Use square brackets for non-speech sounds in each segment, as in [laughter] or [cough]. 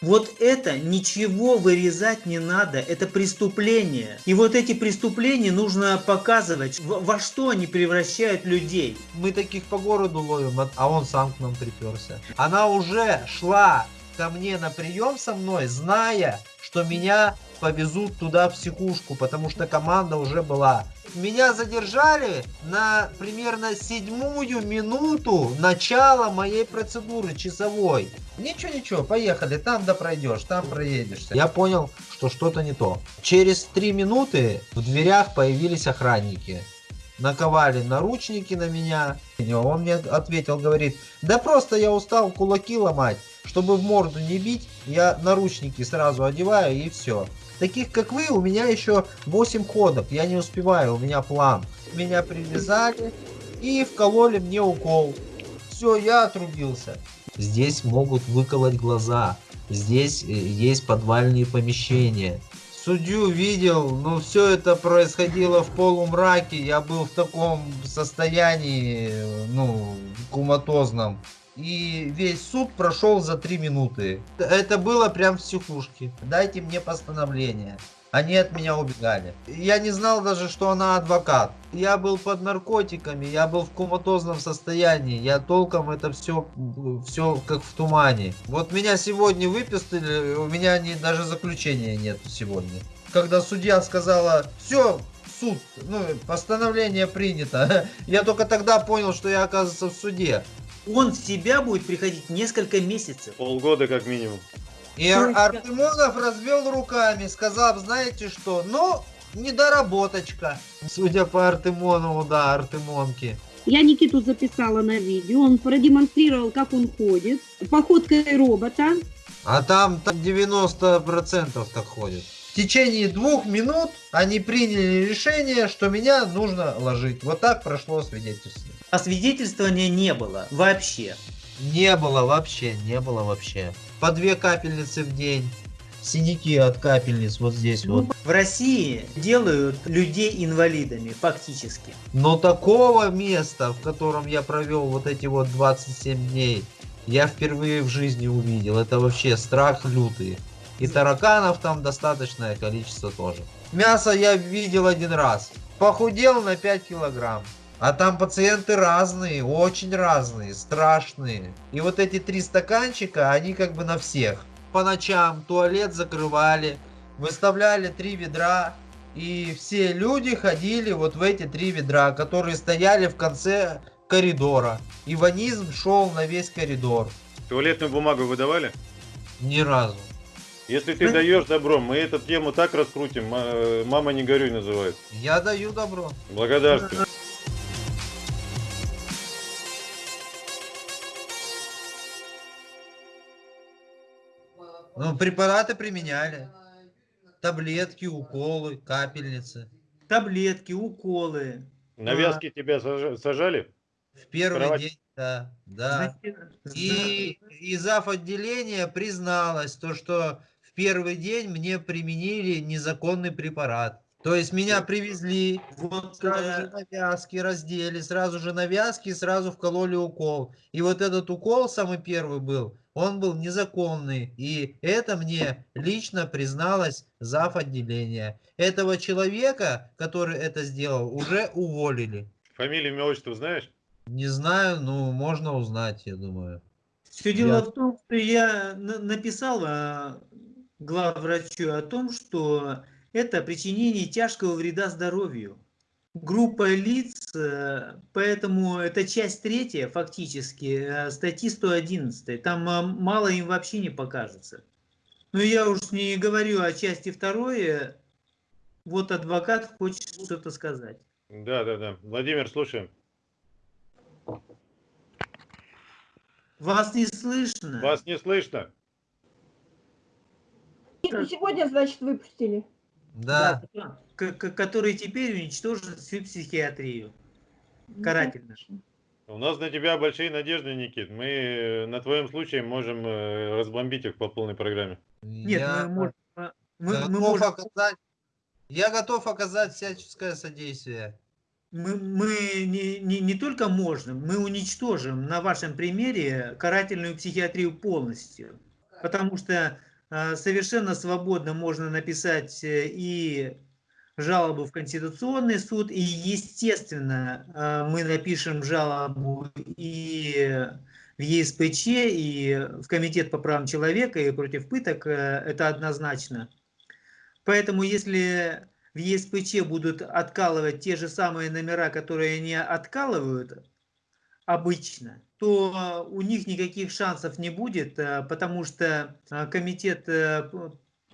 Вот это ничего вырезать не надо, это преступление. И вот эти преступления нужно показывать, во что они превращают людей. Мы таких по городу ловим, а он сам к нам приперся. Она уже шла ко мне на прием со мной, зная, что меня повезут туда в психушку, потому что команда уже была. Меня задержали на примерно седьмую минуту начала моей процедуры часовой. Ничего, ничего, поехали, там да пройдешь, там проедешься. Я понял, что что-то не то. Через три минуты в дверях появились охранники. Наковали наручники на меня. Он мне ответил, говорит, да просто я устал кулаки ломать. Чтобы в морду не бить, я наручники сразу одеваю и все. Таких как вы, у меня еще 8 ходов. Я не успеваю, у меня план. Меня привязали и вкололи мне укол. Все, я отрубился. Здесь могут выколоть глаза. Здесь э, есть подвальные помещения. Судью видел, но все это происходило в полумраке. Я был в таком состоянии, ну, куматозном и весь суд прошел за три минуты. Это было прям в психушке. Дайте мне постановление. Они от меня убегали. Я не знал даже, что она адвокат. Я был под наркотиками, я был в коматозном состоянии. Я толком это все, все как в тумане. Вот меня сегодня выписали, у меня не, даже заключения нет сегодня. Когда судья сказала, все, суд, ну, постановление принято. [laughs] Я только тогда понял, что я оказывается в суде он в себя будет приходить несколько месяцев. Полгода как минимум. И Ар Артемонов развел руками, сказав, знаете что, ну, недоработочка. Судя по Артемонову, да, Артемонки. Я Никиту записала на видео, он продемонстрировал, как он ходит, походкой робота. А там, там 90% так ходит. В течение двух минут они приняли решение, что меня нужно ложить. Вот так прошло свидетельство. Освидетельствования не было вообще. Не было вообще, не было вообще. По две капельницы в день. Синяки от капельниц вот здесь вот. В России делают людей инвалидами, фактически. Но такого места, в котором я провел вот эти вот 27 дней, я впервые в жизни увидел. Это вообще страх лютый. И тараканов там достаточное количество тоже. Мясо я видел один раз. Похудел на 5 килограмм. А там пациенты разные, очень разные, страшные. И вот эти три стаканчика, они как бы на всех. По ночам туалет закрывали, выставляли три ведра. И все люди ходили вот в эти три ведра, которые стояли в конце коридора. И ванизм шел на весь коридор. Туалетную бумагу выдавали? Ни разу. Если ты даешь добро, мы эту тему так раскрутим. Мама не горюй называют. Я даю добро. Благодарствую. Ну, препараты применяли. Таблетки, уколы, капельницы. Таблетки, уколы. Навязки а. тебя сажали? В первый Кровать. день, да. да. И, и зав. отделения призналась, то, что в первый день мне применили незаконный препарат. То есть меня привезли, вот сразу же навязки раздели, сразу же навязки, сразу вкололи укол. И вот этот укол самый первый был, он был незаконный. И это мне лично призналась зав. отделения. Этого человека, который это сделал, уже уволили. Фамилию, имя, отчество знаешь? Не знаю, но можно узнать, я думаю. Все дело я... в том, что я написал а, главврачу о том, что это причинение тяжкого вреда здоровью. Группа лиц, э, поэтому это часть третья фактически э, статьи 111. Там э, мало им вообще не покажется. Но я уж не говорю о части второй. Вот адвокат хочет что-то сказать. Да, да, да. Владимир, слушаем. Вас не слышно. Вас не слышно. Сегодня, значит, выпустили. Да. да который теперь уничтожит всю психиатрию. Ну, Карательно. У нас на тебя большие надежды, Никит. Мы э, на твоем случае можем э, разбомбить их по полной программе. Нет, я мы можем... Мы, готов мы можем... оказать... Я готов оказать всяческое содействие. Мы, мы не, не, не только можем, мы уничтожим на вашем примере карательную психиатрию полностью. Потому что э, совершенно свободно можно написать и жалобу в Конституционный суд, и, естественно, э, мы напишем жалобу и в ЕСПЧ, и в Комитет по правам человека, и против пыток, это однозначно. Поэтому, если в ЕСПЧ будут откалывать те же самые номера, которые они откалывают обычно, то у них никаких шансов не будет, э, потому что э, комитет э,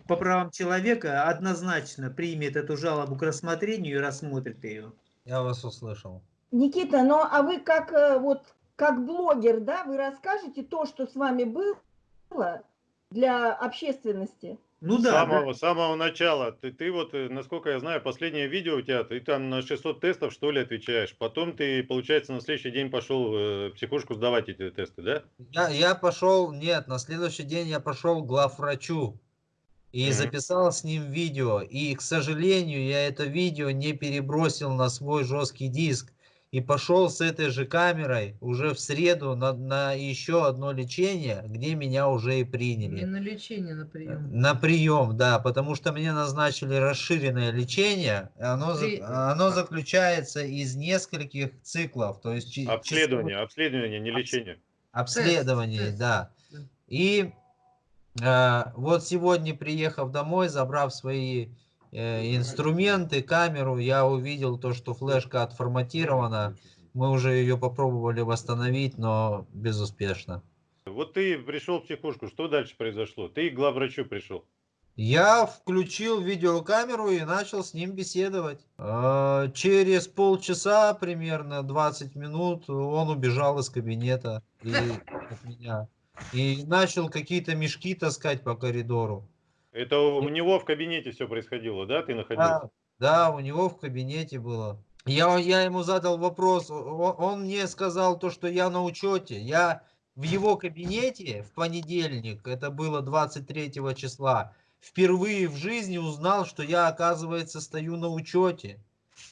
по правам человека однозначно примет эту жалобу к рассмотрению и рассмотрит ее. Я вас услышал. Никита, ну а вы как вот как блогер, да, вы расскажете то, что с вами было для общественности? Ну да. С самого, да. самого начала. Ты, ты вот, э, насколько я знаю, последнее видео у тебя, ты там на 600 тестов, что ли, отвечаешь. Потом ты, получается, на следующий день пошел э, психушку сдавать эти тесты, да? Я, я пошел, нет, на следующий день я пошел к главврачу. И mm -hmm. записал с ним видео. И, к сожалению, я это видео не перебросил на свой жесткий диск и пошел с этой же камерой уже в среду на, на еще одно лечение, где меня уже и приняли. Не на лечение, на прием. На прием, да, потому что мне назначили расширенное лечение. Оно, При... оно заключается из нескольких циклов. То есть обследование, число... обследование, не лечение. Обследование, тест, да. И вот сегодня, приехав домой, забрав свои Э, инструменты, камеру, я увидел то, что флешка отформатирована. Мы уже ее попробовали восстановить, но безуспешно. Вот ты пришел в психушку, что дальше произошло? Ты к главврачу пришел. Я включил видеокамеру и начал с ним беседовать. А, через полчаса, примерно 20 минут, он убежал из кабинета и, от меня. И начал какие-то мешки таскать по коридору. Это у него в кабинете все происходило, да? Ты находился? Да, да у него в кабинете было. Я, я ему задал вопрос, он, он мне сказал то, что я на учете. Я в его кабинете в понедельник, это было 23 числа, впервые в жизни узнал, что я, оказывается, стою на учете.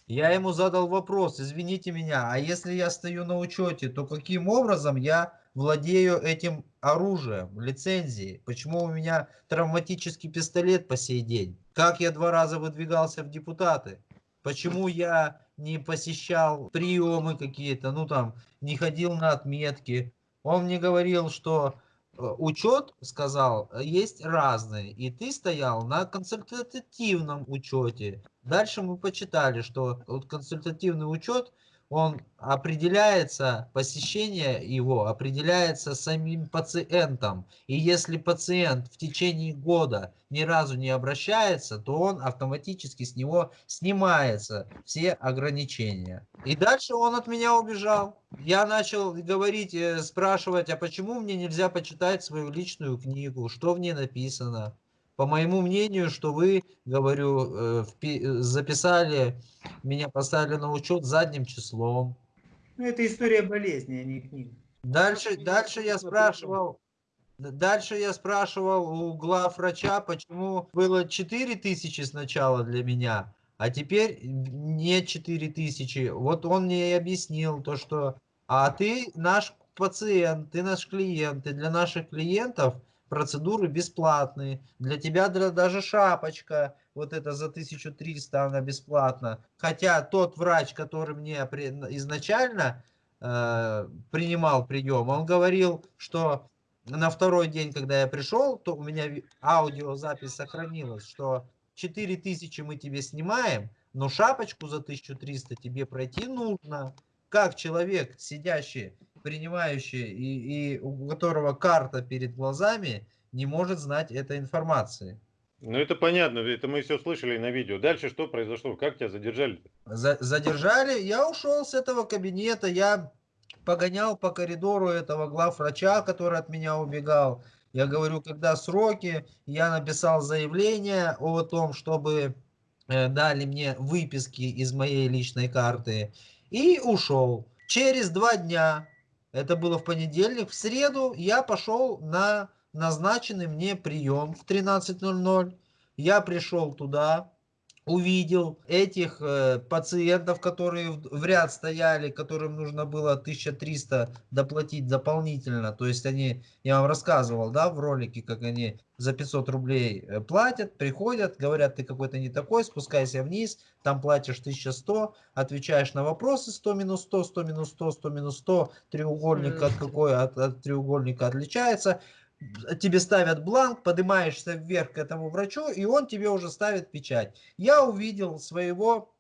Я ему задал вопрос, извините меня, а если я стою на учете, то каким образом я владею этим оружием, лицензией? Почему у меня травматический пистолет по сей день? Как я два раза выдвигался в депутаты? Почему я не посещал приемы какие-то, ну там, не ходил на отметки? Он мне говорил, что э, учет, сказал, есть разные, и ты стоял на консультативном учете. Дальше мы почитали, что вот консультативный учет – он определяется, посещение его определяется самим пациентом. И если пациент в течение года ни разу не обращается, то он автоматически с него снимается все ограничения. И дальше он от меня убежал. Я начал говорить, э, спрашивать, а почему мне нельзя почитать свою личную книгу, что в ней написано по моему мнению, что вы, говорю, э, записали, меня поставили на учет задним числом. Ну, это история болезни, а не книга. Дальше, дальше я спрашивал, дальше я спрашивал у глав врача, почему было 4 тысячи сначала для меня, а теперь не 4 тысячи. Вот он мне и объяснил то, что, а ты наш пациент, ты наш клиент, и для наших клиентов процедуры бесплатные. Для тебя даже шапочка, вот это за 1300, она бесплатна. Хотя тот врач, который мне изначально э, принимал прием, он говорил, что на второй день, когда я пришел, то у меня аудиозапись сохранилась, что 4000 мы тебе снимаем, но шапочку за 1300 тебе пройти нужно. Как человек, сидящий принимающий и, и у которого карта перед глазами не может знать этой информации. Ну это понятно, это мы все слышали на видео. Дальше что произошло? Как тебя задержали? За, задержали, я ушел с этого кабинета, я погонял по коридору этого главврача, который от меня убегал. Я говорю, когда сроки, я написал заявление о том, чтобы э, дали мне выписки из моей личной карты и ушел. Через два дня это было в понедельник, в среду я пошел на назначенный мне прием в 13.00. Я пришел туда, увидел этих э, пациентов, которые в, в ряд стояли, которым нужно было 1300 доплатить дополнительно. То есть они, я вам рассказывал, да, в ролике, как они за 500 рублей э, платят, приходят, говорят, ты какой-то не такой, спускайся вниз, там платишь 1100, отвечаешь на вопросы 100 минус 100, 100 минус 100, 100 минус 100, треугольник от какой от, от треугольника отличается, тебе ставят бланк, поднимаешься вверх к этому врачу, и он тебе уже ставит печать. Я увидел своего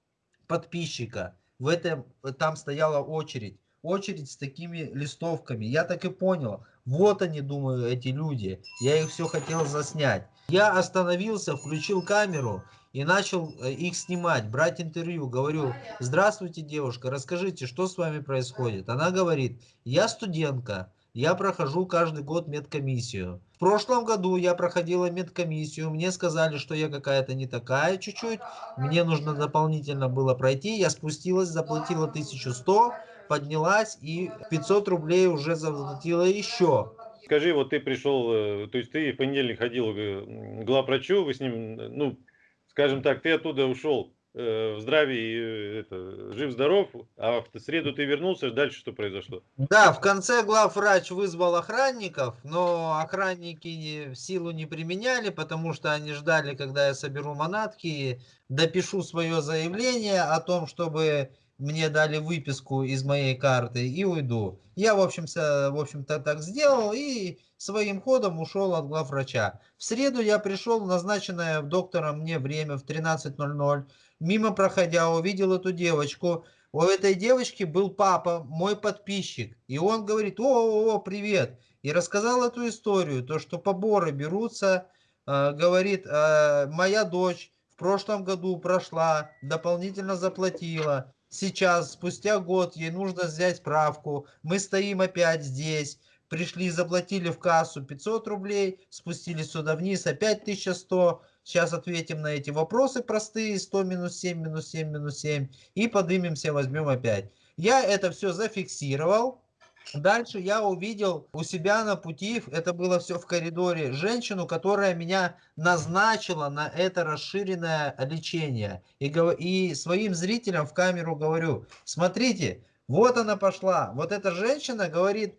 подписчика, в этом, там стояла очередь, очередь с такими листовками. Я так и понял, вот они, думаю, эти люди. Я их все хотел заснять. Я остановился, включил камеру и начал э, их снимать, брать интервью. Говорю, здравствуйте, девушка, расскажите, что с вами происходит. Она говорит, я студентка, я прохожу каждый год медкомиссию. В прошлом году я проходила медкомиссию, мне сказали, что я какая-то не такая чуть-чуть, мне нужно дополнительно было пройти, я спустилась, заплатила 1100, поднялась и 500 рублей уже заплатила еще. Скажи, вот ты пришел, э, то есть ты в понедельник ходил к главврачу, вы с ним, ну, скажем так, ты оттуда ушел Э, в здравии, это, жив-здоров, а в среду ты вернулся, дальше что произошло? Да, в конце главврач вызвал охранников, но охранники силу не применяли, потому что они ждали, когда я соберу манатки, допишу свое заявление о том, чтобы мне дали выписку из моей карты и уйду. Я, в общем-то, в общем-то так сделал и своим ходом ушел от главврача. В среду я пришел в назначенное доктором мне время в 13.00 мимо проходя, увидел эту девочку. У этой девочки был папа, мой подписчик. И он говорит, о, о, о привет. И рассказал эту историю, то, что поборы берутся, э, говорит, э, моя дочь в прошлом году прошла, дополнительно заплатила. Сейчас, спустя год, ей нужно взять справку. Мы стоим опять здесь. Пришли, заплатили в кассу 500 рублей, спустились сюда вниз, опять 1100 Сейчас ответим на эти вопросы простые. 100 минус 7 минус 7 минус 7. И поднимемся, возьмем опять. Я это все зафиксировал. Дальше я увидел у себя на пути, это было все в коридоре, женщину, которая меня назначила на это расширенное лечение. И, и своим зрителям в камеру говорю, смотрите, вот она пошла. Вот эта женщина говорит,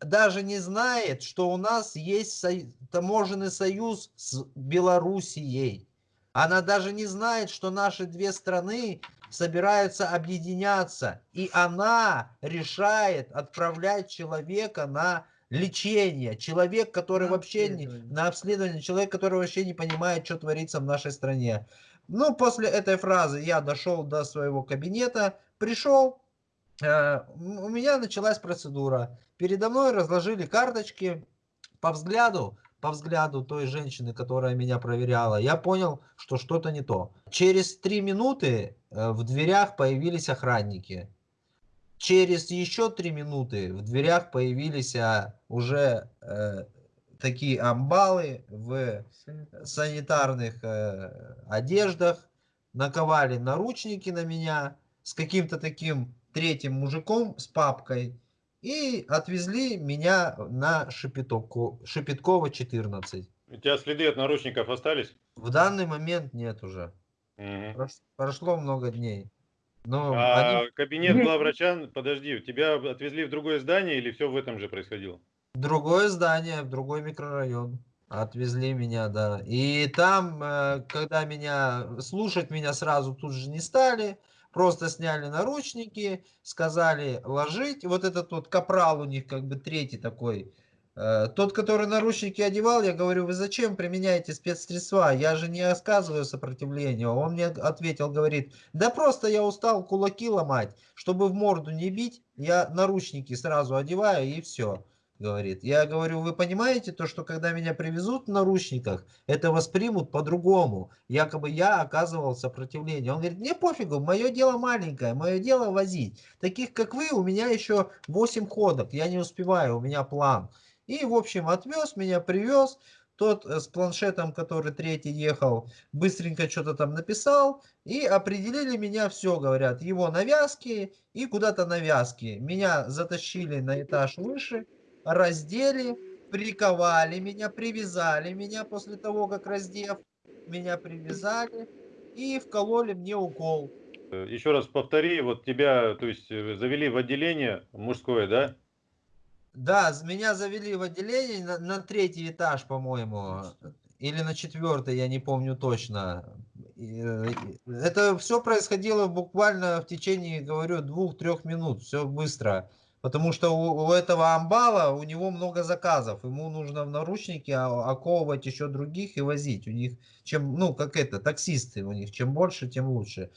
даже не знает, что у нас есть таможенный союз с Белоруссией. Она даже не знает, что наши две страны собираются объединяться. И она решает отправлять человека на лечение. Человек, который на вообще не... На обследование. Человек, который вообще не понимает, что творится в нашей стране. Ну, после этой фразы я дошел до своего кабинета, пришел, Э, у меня началась процедура. Передо мной разложили карточки по взгляду, по взгляду той женщины, которая меня проверяла, я понял, что что-то не то. Через три минуты э, в дверях появились охранники. Через еще три минуты в дверях появились а, уже э, такие амбалы в санитарных э, одеждах, наковали наручники на меня с каким-то таким третьим мужиком с папкой и отвезли меня на Шепетовку, Шепеткова 14. У тебя следы от наручников остались? В данный момент нет уже. Угу. Прошло много дней. Но а они... кабинет главврача, подожди, тебя отвезли в другое здание или все в этом же происходило? Другое здание, в другой микрорайон. Отвезли меня, да. И там, э, когда меня, слушать меня сразу тут же не стали, Просто сняли наручники, сказали ложить. Вот этот вот капрал у них как бы третий такой. Э, тот, который наручники одевал, я говорю, вы зачем применяете спецсредства? Я же не оказываю сопротивления. Он мне ответил, говорит, да просто я устал кулаки ломать. Чтобы в морду не бить, я наручники сразу одеваю и все говорит. Я говорю, вы понимаете то, что когда меня привезут в наручниках, это воспримут по-другому. Якобы я оказывал сопротивление. Он говорит, мне пофигу, мое дело маленькое, мое дело возить. Таких как вы, у меня еще 8 ходок, я не успеваю, у меня план. И, в общем, отвез меня, привез. Тот э, с планшетом, который третий ехал, быстренько что-то там написал. И определили меня, все, говорят, его навязки и куда-то навязки. Меня затащили на этаж выше раздели, приковали меня, привязали меня после того, как раздев, меня привязали и вкололи мне укол. Еще раз повтори, вот тебя, то есть, э, завели в отделение мужское, да? Да, меня завели в отделение на, на третий этаж, по-моему, или на четвертый, я не помню точно. Э, Это все происходило буквально в течение, говорю, двух-трех минут, все быстро. Потому что у, у этого амбала, у него много заказов, ему нужно в наручники а- оковывать еще других и возить. У них, чем, ну, как это, таксисты у них, чем больше, тем лучше.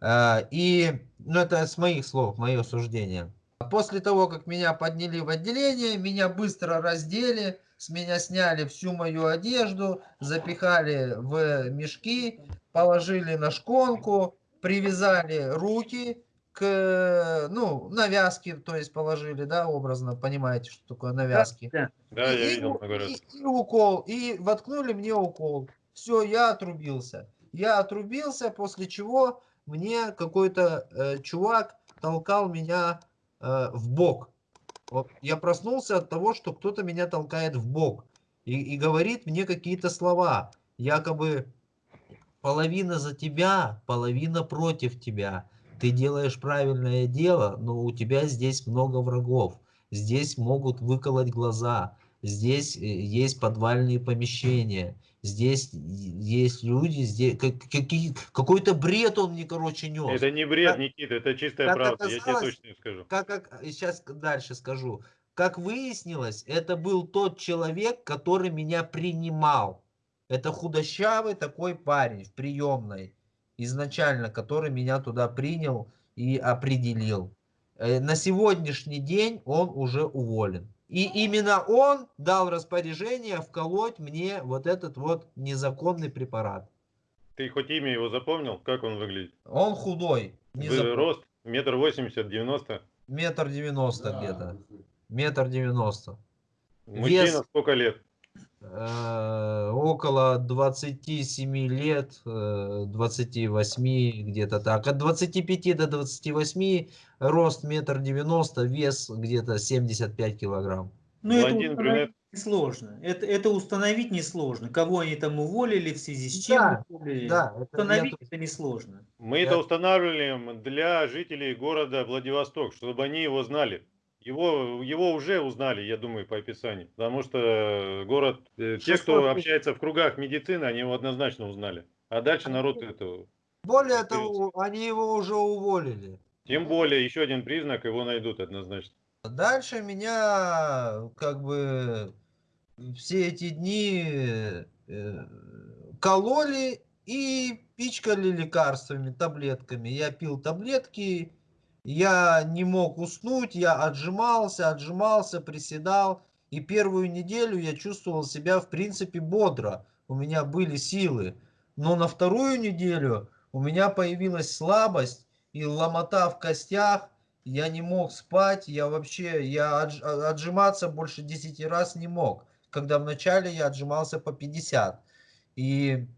А, И, ну, это с моих слов, мое суждение. После того, как меня подняли в отделение, меня быстро раздели, с меня сняли всю мою одежду, запихали в мешки, положили на шконку, привязали руки к, ну, навязки, то есть положили, да, образно, понимаете, что такое навязки. Да. Да, я И- видел и- раз. и- и укол, и воткнули мне укол. Все, я отрубился. Я отрубился, после чего мне какой-то э, чувак толкал меня э, в бок. Вот я проснулся от того, что кто-то меня толкает в бок и, и говорит мне какие-то слова, якобы половина за тебя, половина против тебя. Ты делаешь правильное дело, но у тебя здесь много врагов. Здесь могут выколоть глаза. Здесь э, есть подвальные помещения. Здесь есть люди, здесь какой-то бред он мне, короче, нес. Это не бред, Как- Никита, это чистая как правда, я тебе оказалось, точно скажу. как, как сейчас дальше скажу. Как выяснилось, это был тот человек, который меня принимал. Это худощавый такой парень в приемной изначально, который меня туда принял и определил. Э, На сегодняшний день он уже уволен. И именно он дал распоряжение вколоть мне вот этот вот незаконный препарат. Ты хоть имя его запомнил? Как он выглядит? Он худой, не Вы- запом- Рост? Метр восемьдесят, девяносто? метр девяносто где-то. Метр девяносто. Мужчина Вес- сколько лет? Э, около 27 лет, э, 28 где-то так. От 25 до 28 рост метр девяносто, вес где-то 75 килограмм. Ну, это Блондин, установить несложно. Это, это установить несложно. Кого они там уволили, в связи с чем Да, уволили. Да, это Установить тут- это несложно. Мы Я- это устанавливаем для жителей города Владивосток, чтобы они его знали. Его, его уже узнали, я думаю, по описанию. Потому что город, э, те, кто 600 общается в кругах медицины, они его однозначно узнали. А дальше народ это... Более того, они его уже уволили. Тем более, еще один признак, его найдут однозначно. Дальше меня как бы все эти дни э, кололи и пичкали лекарствами, таблетками. Я пил таблетки, я не мог уснуть, я отжимался, отжимался, приседал. И первую неделю я чувствовал себя в принципе бодро. У меня были силы. Но на вторую неделю у меня появилась слабость и ломота в костях. Я не мог спать, я вообще, я а- отжиматься больше 10 раз не мог. Когда вначале я отжимался по 50. И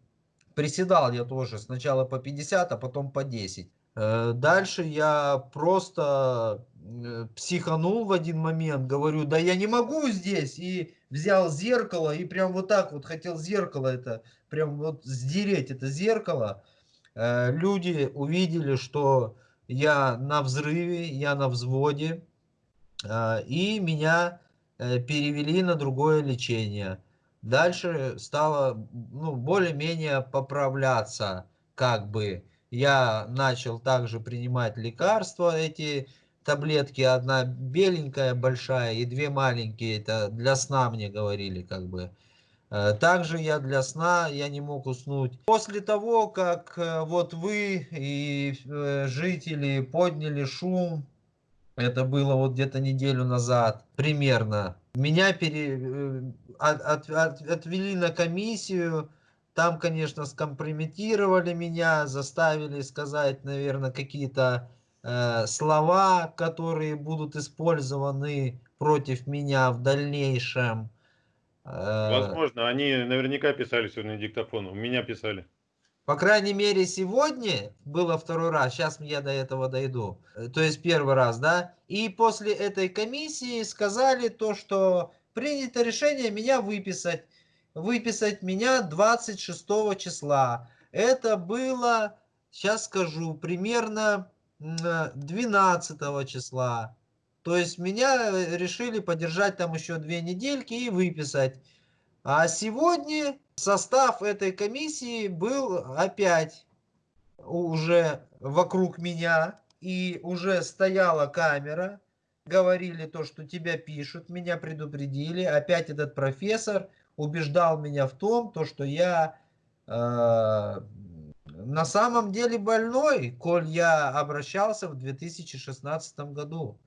приседал я тоже сначала по 50, а потом по 10. Э, Дальше я просто э, психанул в один момент, говорю, да я не могу здесь, и взял зеркало, и прям вот так вот хотел зеркало это, прям вот сдереть это зеркало. Э, Люди увидели, что я на взрыве, я на взводе, и меня перевели на другое лечение. Дальше стало ну, более-менее поправляться, как бы. Я начал также принимать лекарства, эти таблетки, одна беленькая большая и две маленькие, это для сна мне говорили, как бы. Э, Также я для сна, я не мог уснуть. После того, как э, вот вы и э, жители подняли шум, это было вот где-то неделю назад, примерно, меня пере, от- от- от- отвели на комиссию, там, конечно, скомпрометировали меня, заставили сказать, наверное, какие-то э, слова, которые будут использованы против меня в дальнейшем. Э, Возможно, они наверняка писали сегодня диктофон. У меня писали. По крайней мере, сегодня было второй раз, сейчас я до этого дойду, Э, то есть первый раз, да, и после этой комиссии сказали то, что принято решение меня выписать, выписать меня 26 числа. Это было, сейчас скажу, примерно 12 числа. То есть меня э, решили подержать там еще две недельки и выписать. А сегодня состав этой комиссии был опять уже вокруг меня. И уже стояла камера. Говорили то, что тебя пишут, меня предупредили. Опять этот профессор убеждал меня в том, то, что я э, на самом деле больной, коль я обращался в 2016 году.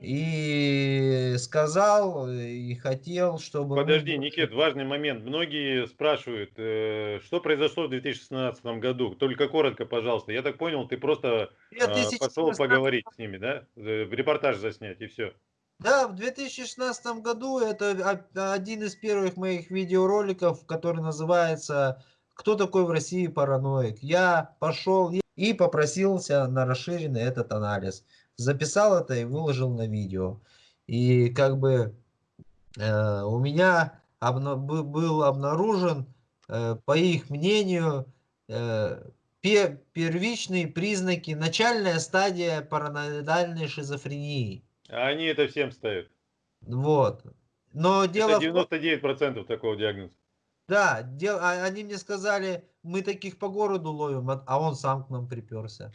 И сказал, и хотел, чтобы... Подожди, Никит, важный момент. Многие спрашивают, э, что произошло в 2016 году. Только коротко, пожалуйста. Я так понял, ты просто э, пошел поговорить с ними, да? Репортаж заснять, и все. Да, в 2016 году это один из первых моих видеороликов, который называется «Кто такой в России параноик?». Я пошел и попросился на расширенный этот анализ записал это и выложил на видео. И как бы э, у меня обна был обнаружен, э, по их мнению, э, пер первичные признаки, начальная стадия параноидальной шизофрении. А они это всем ставят. Вот. Но дело это 99% в... такого диагноза. Да, дел... А, они мне сказали, мы таких по городу ловим, а, а он сам к нам приперся.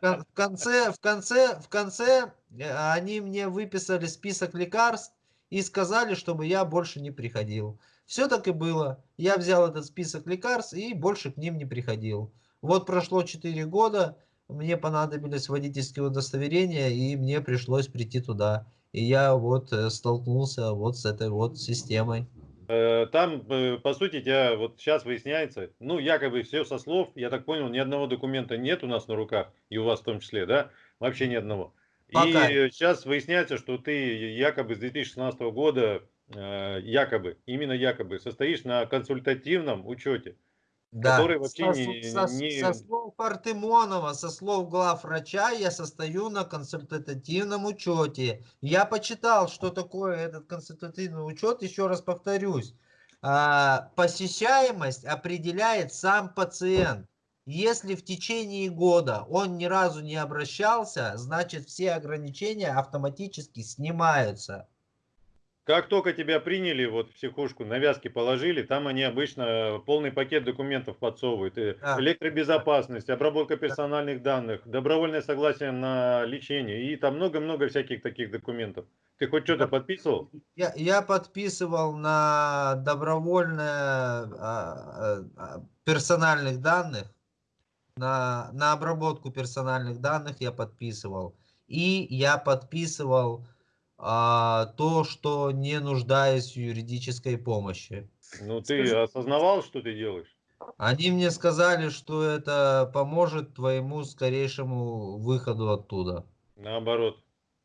В конце, в конце, в конце э, они мне выписали список лекарств и сказали, чтобы я больше не приходил. Все так и было. Я взял этот список лекарств и больше к ним не приходил. Вот прошло 4 года, мне понадобились водительские удостоверения, и мне пришлось прийти туда. И я вот э, столкнулся вот с этой вот системой. Э, там, э, по сути, тебя вот сейчас выясняется, ну, якобы все со слов, я так понял, ни одного документа нет у нас на руках, и у вас в том числе, да? Вообще ни одного. Пока. И сейчас выясняется, что ты якобы с 2016 года, якобы, именно якобы, состоишь на консультативном учете да. который вообще со, не, со, не... Со слов Артемонова, со слов глав врача, я состою на консультативном учете. Я почитал, что такое этот консультативный учет, еще раз повторюсь. А, посещаемость определяет сам пациент. Если в течение года он ни разу не обращался, значит все ограничения автоматически снимаются. Как только тебя приняли, вот в психушку, навязки положили, там они обычно полный пакет документов подсовывают. А. Электробезопасность, обработка персональных данных, добровольное согласие на лечение и там много-много всяких таких документов. Ты хоть что-то подписывал? Я, я подписывал на добровольное а, а, а, персональных данных, на, на обработку персональных данных я подписывал. И я подписывал то, что не нуждаюсь в юридической помощи. Ну, ты Скажи... осознавал, что ты делаешь? Они мне сказали, что это поможет твоему скорейшему выходу оттуда. Наоборот.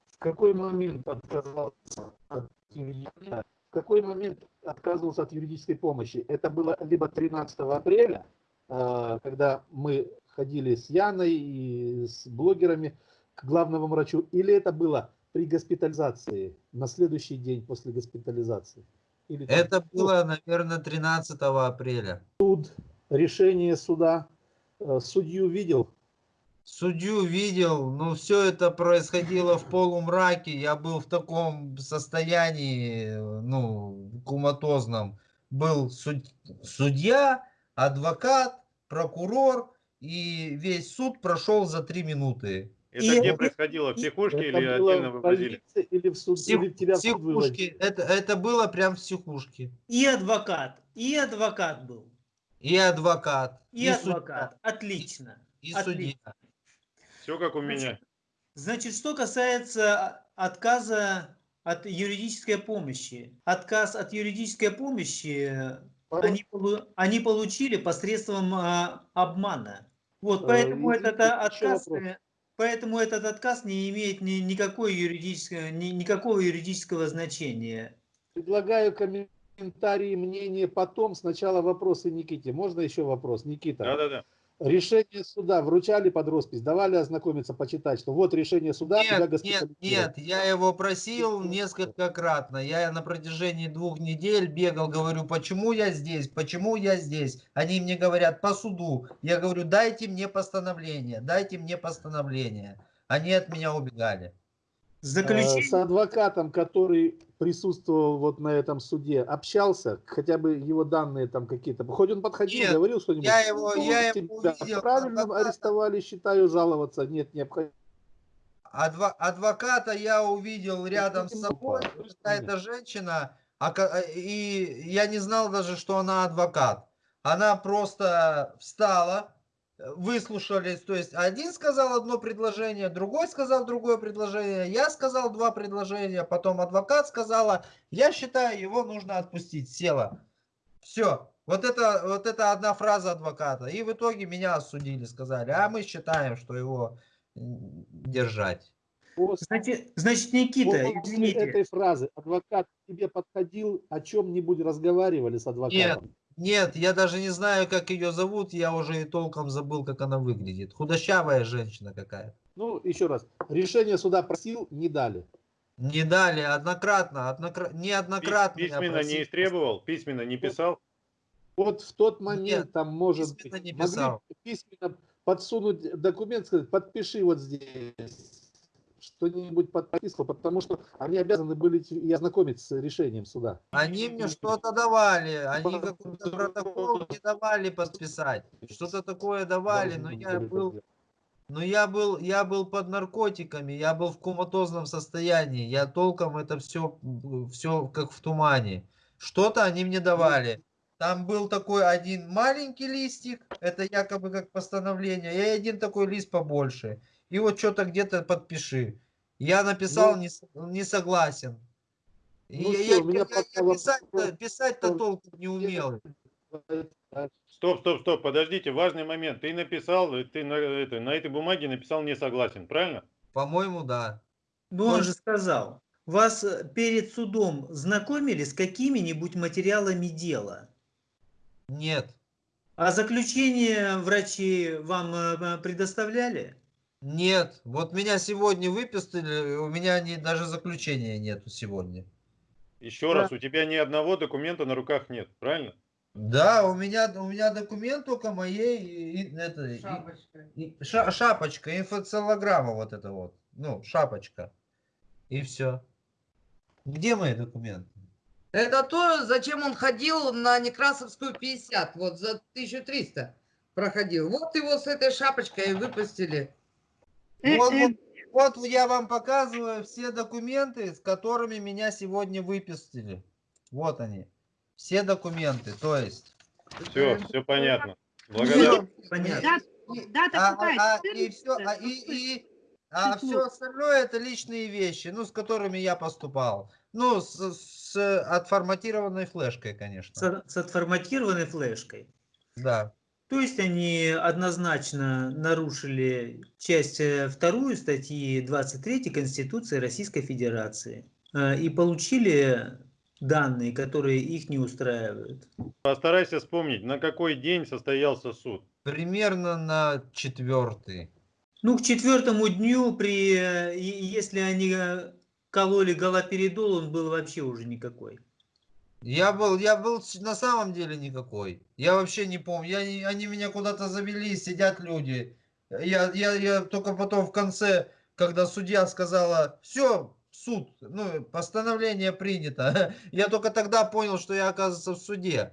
В какой момент отказался от в какой момент отказывался от юридической помощи? Это было либо 13 апреля, а, когда мы ходили с Яной и с блогерами к главному врачу, или это было при госпитализации, на следующий день после госпитализации? Или там, Это было, наверное, 13 апреля. Суд, решение суда, э, судью видел? Судью видел, но все это происходило в полумраке, я был в таком состоянии, ну, куматозном. Был суд, судья, адвокат, прокурор, и весь суд прошел за три минуты. Это и где происходило? В психушке или отдельно вывозили? Или в суд, Псих, или тебя психушке. Это, это было прям в психушке. И адвокат. И адвокат был. И адвокат. И, и адвокат. Судья. Отлично. И, и Отлично. судья. Все как у меня. Значит, что касается отказа от юридической помощи. Отказ от юридической помощи они, они получили посредством а, обмана. Вот, э, поэтому этот отказ, Поэтому этот отказ не имеет ни, никакой юридического, ни, никакого юридического значения. Предлагаю комментарии, мнение потом. Сначала вопросы Никите. Можно еще вопрос, Никита? Да, да, да. Решение суда вручали под роспись, давали ознакомиться, почитать, что вот решение суда, Нет, нет, нет, я его просил несколько кратно. Я на протяжении двух недель бегал, говорю, почему я здесь, почему я здесь. Они мне говорят, по суду. Я говорю, дайте мне постановление, дайте мне постановление. Они от меня убегали. Э, С Заключение, адвокатом, который присутствовал вот на этом суде, общался, хотя бы его данные там какие-то. Хоть он подходил, Нет, говорил что-нибудь. я его- «Ну, я его увидел, правильно адвоката. арестовали, считаю, жаловаться нет необходимости. Адва- адвоката я увидел рядом с собой, какая-то женщина, а а, и я не знал даже, что она адвокат. Она просто встала, э, выслушались, то есть один сказал одно предложение, другой сказал другое предложение, я сказал два предложения, потом адвокат сказала, я считаю, его нужно отпустить, села. Все, вот это, вот это одна фраза адвоката. И в итоге меня осудили, сказали, а мы считаем, что его держать. Значит, значит, Никита, после извините, этой фразы адвокат к тебе подходил, о чем-нибудь разговаривали с адвокатом? Нет, я даже не знаю, как ее зовут, я уже и толком забыл, как она выглядит. Худощавая женщина какая. Ну, еще раз, решение суда просил, не дали. Не дали, однократно, однокра... неоднократно. Письменно просил. не истребовал, письменно не писал. Вот в тот момент Нет, там может быть, письменно не могли писал. письменно подсунуть документ, сказать, подпиши вот здесь что-нибудь подписку, потому что они обязаны были и ознакомиться с решением суда. Они мне что-то давали, они какой-то протокол не давали подписать. Что-то такое давали, но я был, но я был, я был под наркотиками, я был в коматозном состоянии, я толком это все, все как в тумане. Что-то они мне давали. Там был такой один маленький листик, это якобы как постановление, и один такой лист побольше. И вот что-то где-то подпиши. Я написал Ну, не, не согласен. Ну я, я- меня я- я писать-то, писать-то вопрос- толком не умел. Стоп, стоп, стоп, подождите, важный момент. Ты написал, ты на, это, на этой бумаге написал не согласен, правильно? По-моему, да. ну он же сказал, вас э, перед судом знакомили с какими-нибудь материалами дела? Нет. А заключение врачи вам э, предоставляли? Нет. Вот меня сегодня выписали, у меня не, даже заключения нету сегодня. Еще раз, у тебя ни одного документа на руках нет, правильно? Да, у меня, у меня документ только моей и- и- это, и- и- ша- шапочка, инфоцеллограмма вот это вот. Ну, шапочка. И все. Где мои документы? Это то, зачем он ходил на Некрасовскую 50, вот за 1300 проходил. Вот его с этой шапочкой и выпустили. Э, Вот, э, вот, вот я вам показываю все документы, с которыми меня сегодня выпустили. Вот они. Все документы, то есть. Все, все понятно. Благодарю. Понятно. И- Дата а, а- и все, 14? а, и, и- а все остальное это личные вещи, ну, с которыми я поступал. Ну, с, с отформатированной флешкой, конечно. С, с отформатированной флешкой. Да. То есть они однозначно нарушили часть э, вторую статьи 23 Конституции Российской Федерации э, и получили данные, которые их не устраивают. Постарайся вспомнить, на какой день состоялся суд. Примерно на четвертый. Ну, к четвертому дню, при, э, если они кололи галоперидол, он был вообще уже никакой. Я был, я был на самом деле никакой. Я вообще не помню. Я, они меня куда-то завели, сидят люди. Я, я, я только потом в конце, когда судья сказала, все, суд, ну, постановление принято. [laughs] Я только тогда понял, что я, оказывается, в суде.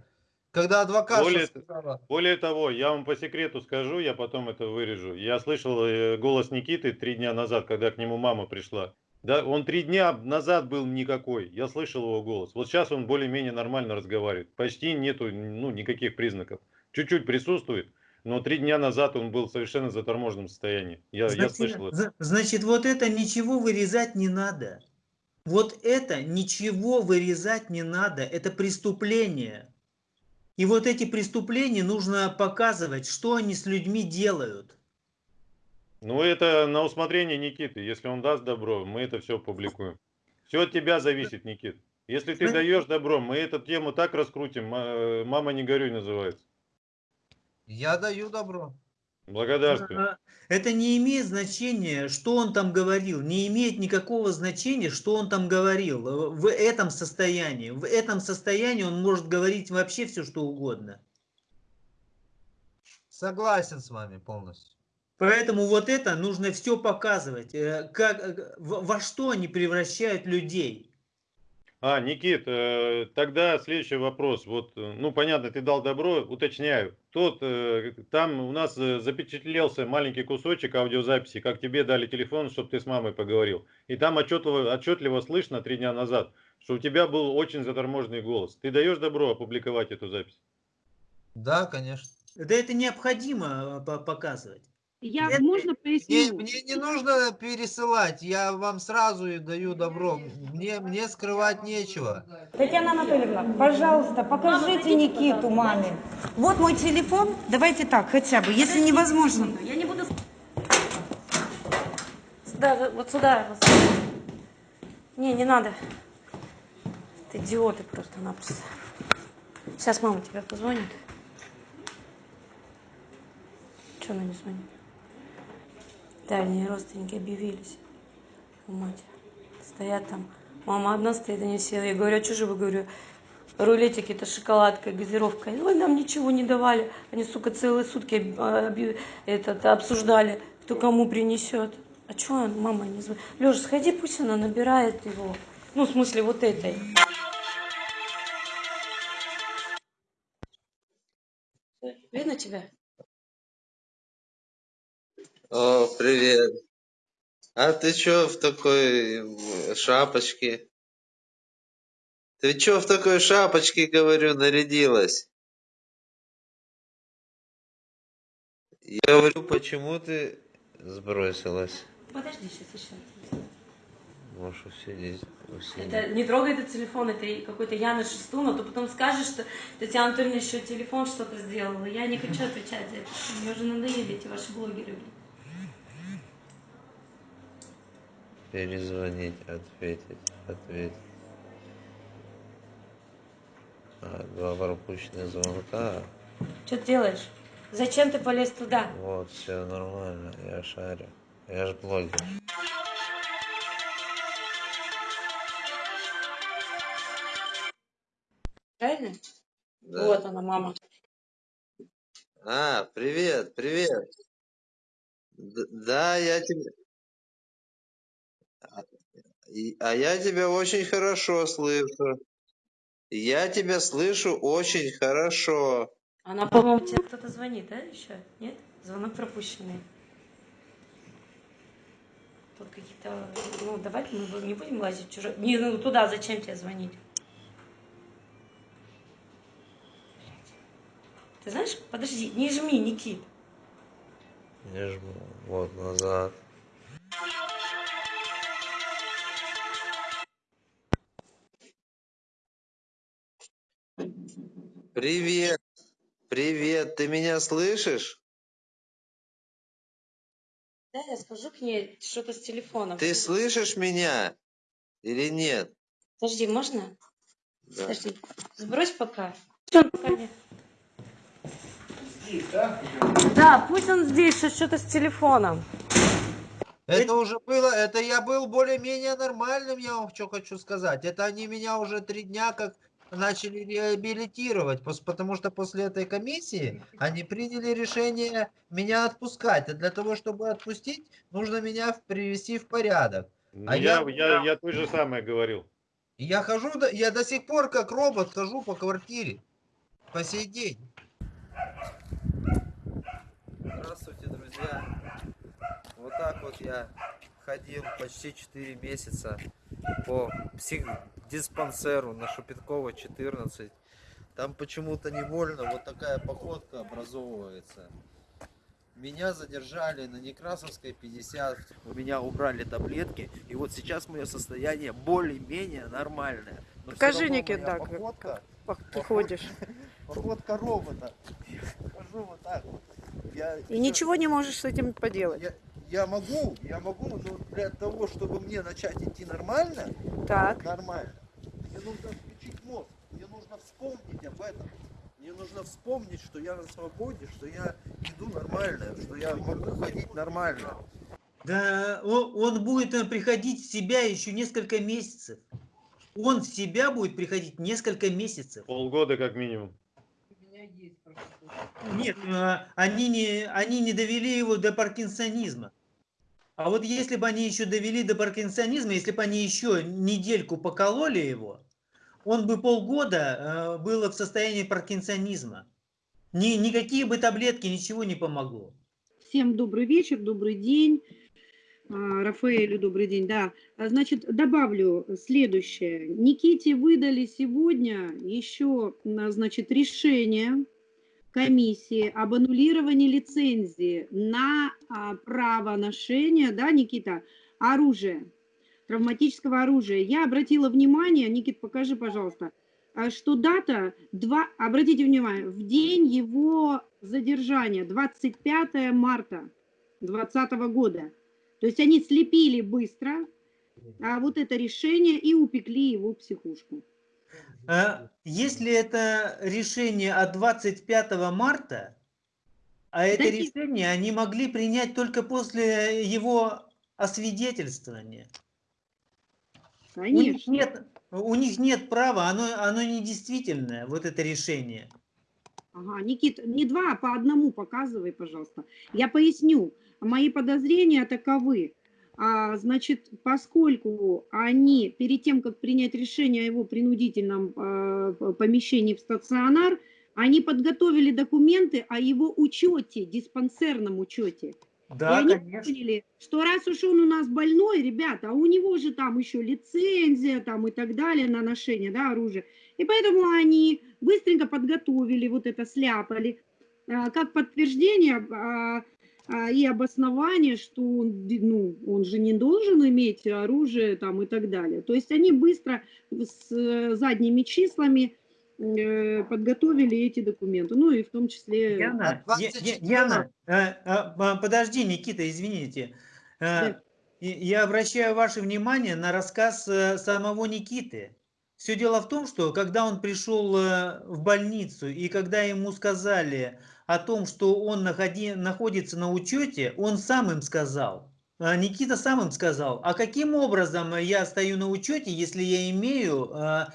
Когда адвокат Более- сказала, Более того, я вам по секрету скажу, я потом это вырежу. Я слышал э, голос Никиты три дня назад, когда к нему мама пришла. Да, он три дня назад был никакой. Я слышал его голос. Вот сейчас он более-менее нормально разговаривает. Почти нету ну, никаких признаков. Чуть-чуть присутствует, но три дня назад он был в совершенно заторможенном состоянии. Я, я Значит, слышал это. зна- значит, вот это ничего вырезать не надо. Вот это ничего вырезать не надо. Это преступление. И вот эти преступления нужно показывать, что они с людьми делают. Ну, это на усмотрение Никиты. Если он даст добро, мы это все публикуем. Все от тебя зависит, Никит. Если ты даешь добро, мы эту тему так раскрутим. ма- Мама, не горюй называется. я даю добро. Благодарствую. А, Это не имеет значения, что он там говорил. Не имеет никакого значения, что он там говорил. э, В этом состоянии. В этом состоянии он может говорить вообще все, что угодно. Согласен с вами полностью. Поэтому вот это нужно все показывать. э, Как, э, во что они превращают людей. А, Никит, э, тогда следующий вопрос. Вот, ну, понятно, ты дал добро, уточняю. Тот, там у нас запечатлелся маленький кусочек аудиозаписи, как тебе дали телефон, чтобы ты с мамой поговорил. И там отчетливо, отчетливо слышно три дня назад, что у тебя был очень заторможенный голос. Ты даешь добро опубликовать эту запись? Да, конечно. Да это необходимо по- показывать. Я, Это- можно Мне, мне не нужно пересылать, я вам сразу и даю добро. Мне, мне скрывать нечего. Татьяна Анатольевна, пожалуйста, покажите Никиту маме. Вот мой телефон. Давайте так, хотя бы, если невозможно. Я не буду... Сюда, вот сюда. вот. Не, не надо. Ты идиоты просто-напросто. Сейчас мама тебя позвонит. Че она не звонит? Дальние родственники объявились. У матери. Стоят там. Мама одна стоит, они все. Я говорю, а что же вы, говорю, рулетики, это шоколадка, газировка. Ой, нам ничего не давали. Они, сука, целые сутки этот, обсуждали, кто кому принесет. А что мама не звонит? Леша, сходи, пусть она набирает его. Ну, в смысле, вот этой. Видно тебя? О, привет. А ты чё в такой м, шапочке? Ты чё в такой шапочке, говорю, нарядилась? Я говорю, почему ты сбросилась? Подожди, сейчас еще. Можешь усидеть. усидеть. Это не трогай этот телефон, это какой-то Яна Шестун, а то потом скажешь, что Татьяна Анатольевна еще телефон что-то сделала. Я не хочу отвечать за это. Мне уже надоели эти ваши блогеры. блин. Перезвонить, ответить, ответить. А, два пропущенных звонка. Что ты делаешь? Зачем ты полез туда? Вот, все нормально, я шарю. Я же блогер. Правильно? Да. Вот она, мама. А, привет, привет. Да, я тебя... А и- а я тебя очень хорошо слышу. Я тебя слышу очень хорошо. Она, по-моему, тебе кто-то звонит, да, еще? Нет? Звонок пропущенный. Тут какие-то... Ну, давайте мы не будем лазить в чужой... Не, ну туда зачем тебе звонить? Ты знаешь, подожди, не жми, Никит. Не жму. Вот, назад. Привет. Привет, ты меня слышишь? Да, я скажу к ней что-то с телефоном. Ты слышишь меня или нет? Подожди, можно? Да. Подожди. Сбрось пока. Он пока не- Да, пусть он здесь, что- что-то с телефоном. Это уже было, это я был более-менее нормальным, я вам что хочу сказать. Это они меня уже три дня как начали реабилитировать, потому что после этой комиссии они приняли решение меня отпускать. А для того, чтобы отпустить, нужно меня привести в порядок. Ну, А я, я- я, я то же самое говорил. Я хожу, я до сих пор как робот хожу по квартире. По сей день. Здравствуйте, друзья. Вот так вот я ходил почти 4 месяца по психдиспансеру на Шупиткова 14. Там почему-то невольно вот такая походка образовывается. Меня задержали на Некрасовской 50. У меня убрали таблетки. И вот сейчас мое состояние более-менее нормальное. Но Покажи, равно Никит, моя да, как- походка, Как ты Поход- ходишь. походка робота. Я хожу вот так вот. Я И ничего не можешь с этим поделать. я, я могу, я могу, но для того, чтобы мне начать идти нормально, Так. нормально, мне нужно включить мозг, мне нужно вспомнить об этом, мне нужно вспомнить, что я на свободе, что я иду нормально, что я могу ходить нормально. Да, о- он будет э, приходить в себя еще несколько месяцев. Он в себя будет приходить несколько месяцев. Полгода как минимум. Нет, э, они не, они не довели его до паркинсонизма. А вот если бы они еще довели до паркинсонизма, если бы они еще недельку покололи его, он бы полгода э, был в состоянии паркинсонизма. Ни, никакие бы таблетки, ничего не помогло. Всем добрый вечер, добрый день. А, Рафаэлю добрый день, да. А, Значит, добавлю следующее. Никите выдали сегодня еще, а, значит, решение комиссии об аннулировании лицензии на а, право ношения, да, Никита, оружия, травматического оружия. Я обратила внимание, Никит, покажи, пожалуйста, а, что дата, два, обратите внимание, в день его задержания, 25 марта 2020 года. То есть они слепили быстро а, вот это решение и упекли его в психушку. А Если это решение от 25 марта, а это решение они могли принять только после его освидетельствования. У них Конечно. нет, у них нет права, оно, оно недействительное, вот это решение. Ага, Никит, не два, а по одному показывай, пожалуйста. Я поясню. Мои подозрения таковы. А, значит, поскольку они перед тем, как принять решение о его принудительном п- помещении в стационар, они подготовили документы о его учете, диспансерном учете. И Да, они конечно. поняли, что раз уж он у нас больной, ребята, а у него же там еще лицензия там и так далее на ношение да, оружия. И поэтому они быстренько подготовили, вот это сляпали, а, как подтверждение а, и обоснование, что он, ну, он же не должен иметь оружие там и так далее. То есть они быстро с э, задними числами э, подготовили эти документы, ну и в том числе... Яна, А Я- 24 Я- Яна, э, а, подожди, Никита, извините. Да. Я обращаю ваше внимание на рассказ самого Никиты. Все дело в том, что когда он пришел в больницу и когда ему сказали о том, что он находи- находится на учете, он сам им сказал. А Никита сам им сказал, а каким образом я стою на учете, если я имею э,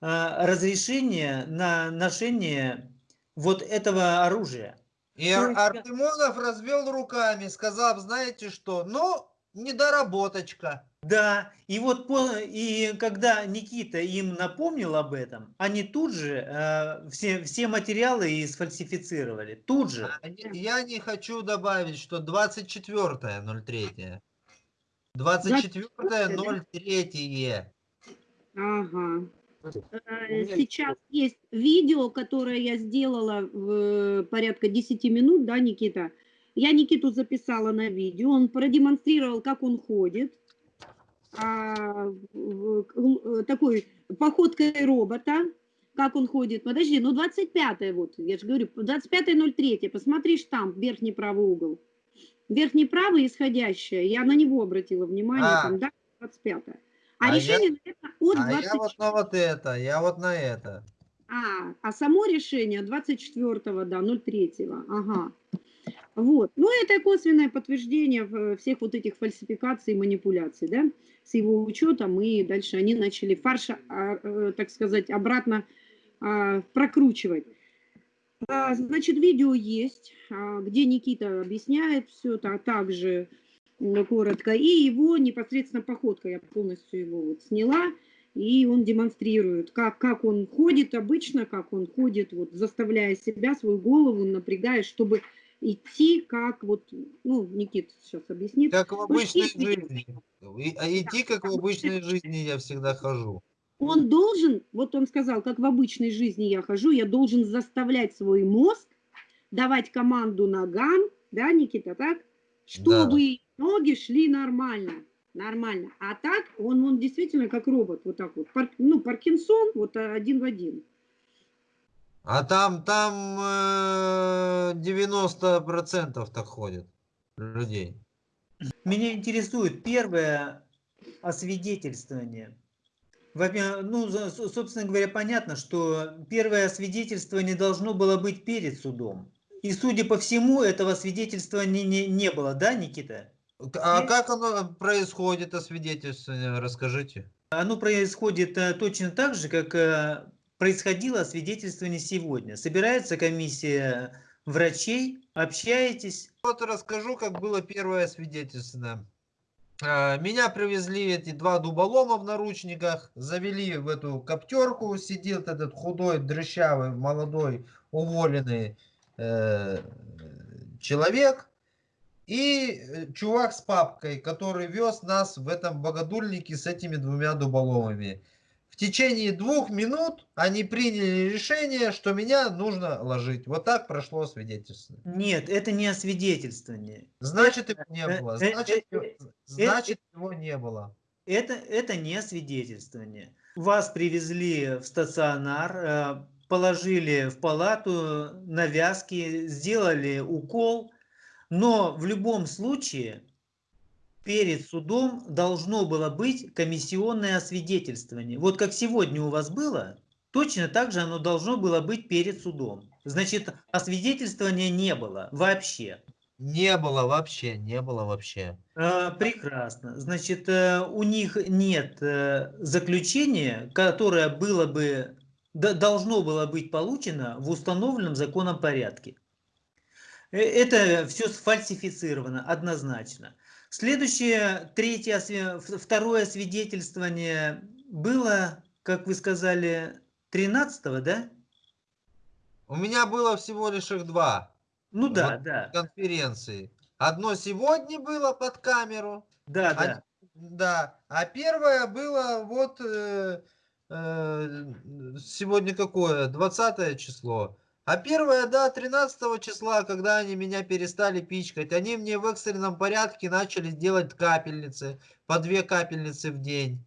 э, разрешение на ношение вот этого оружия? И Артемонов развел руками, сказав, знаете что, ну, недоработочка. Да, и вот по- и когда Никита им напомнил об этом, они тут же э, все, все материалы и сфальсифицировали. Тут же. А Я не хочу добавить, что 24.03. 24.03. Ага. Э, Сейчас есть видео, которое я сделала в э, порядка 10 минут, да, Никита? Я Никиту записала на видео, он продемонстрировал, как он ходит, а, э, такой походкой робота, как он ходит. Подожди, ну 25 вот, я же говорю, 25.03, посмотри штамп, верхний правый угол. Верхний правый исходящее, я на него обратила внимание, А. там, да, 25 А, А я- решение, наверное, от А 24 я вот на вот это, я вот на это. а, а само решение 24, да, 03, ага. Вот. Ну, это косвенное подтверждение всех вот этих фальсификаций и манипуляций, да, с его учетом, и дальше они начали фарш, а, э, так сказать, обратно а, прокручивать. А, Значит, видео есть, где Никита объясняет все это, также коротко, и его непосредственно походка, я полностью его вот сняла, и он демонстрирует, как, как он ходит обычно, как он ходит, вот, заставляя себя, свою голову, напрягая, чтобы идти как вот, ну, Никит сейчас объяснит. Как в обычной если жизни. И- а идти, как в обычной жизни я всегда хожу. Он должен, вот он сказал, как в обычной жизни я хожу, я должен заставлять свой мозг давать команду ногам, да, Никита, так? Чтобы ноги шли нормально, нормально. А так он, он действительно как робот, вот так вот. Пар- ну, Паркинсон, вот один в один. А там, там э, 90% так ходит людей. Меня интересует первое освидетельствование. Ну, собственно говоря, понятно, что первое свидетельство не должно было быть перед судом. И, судя по всему, этого свидетельства не, не, не было, да, Никита? А Нет. как оно происходит, освидетельствование, расскажите. Оно происходит э, точно так же, как э, происходило освидетельствование сегодня. Собирается комиссия врачей, общаетесь. Вот расскажу, как было первое свидетельство. А, Меня привезли эти два дуболома в наручниках, завели в эту коптерку, сидел этот худой, дрыщавый, молодой, уволенный э, человек и э, чувак с папкой, который вез нас в этом богодульнике с этими двумя дуболомами. В течение двух минут они приняли решение, что меня нужно ложить. Вот так прошло свидетельство. Нет, это не освидетельствование. Значит, его не э, было. э, Значит, э, его- значит, его не было. Это, это не освидетельствование. Вас привезли в стационар, положили в палату навязки, сделали укол, но в любом случае перед судом должно было быть комиссионное освидетельствование. Вот как сегодня у вас было, точно так же оно должно было быть перед судом. Значит, освидетельствования не было вообще. Не было вообще, не было вообще. Э, Прекрасно. Значит, э, у них нет э, заключения, которое было бы, должно было быть получено в установленном законом порядке. Э, Это все сфальсифицировано однозначно. Следующее, третье, второе свидетельствование было, как вы сказали, 13 да? У меня было всего лишь их два. Ну да, Вот да, Конференции. Одно сегодня было под камеру. да, а- да. Да. А первое было вот э, э, сегодня какое? 20 число. А первое, да, 13 числа, когда они меня перестали пичкать, они мне в экстренном порядке начали делать капельницы, по две капельницы в день.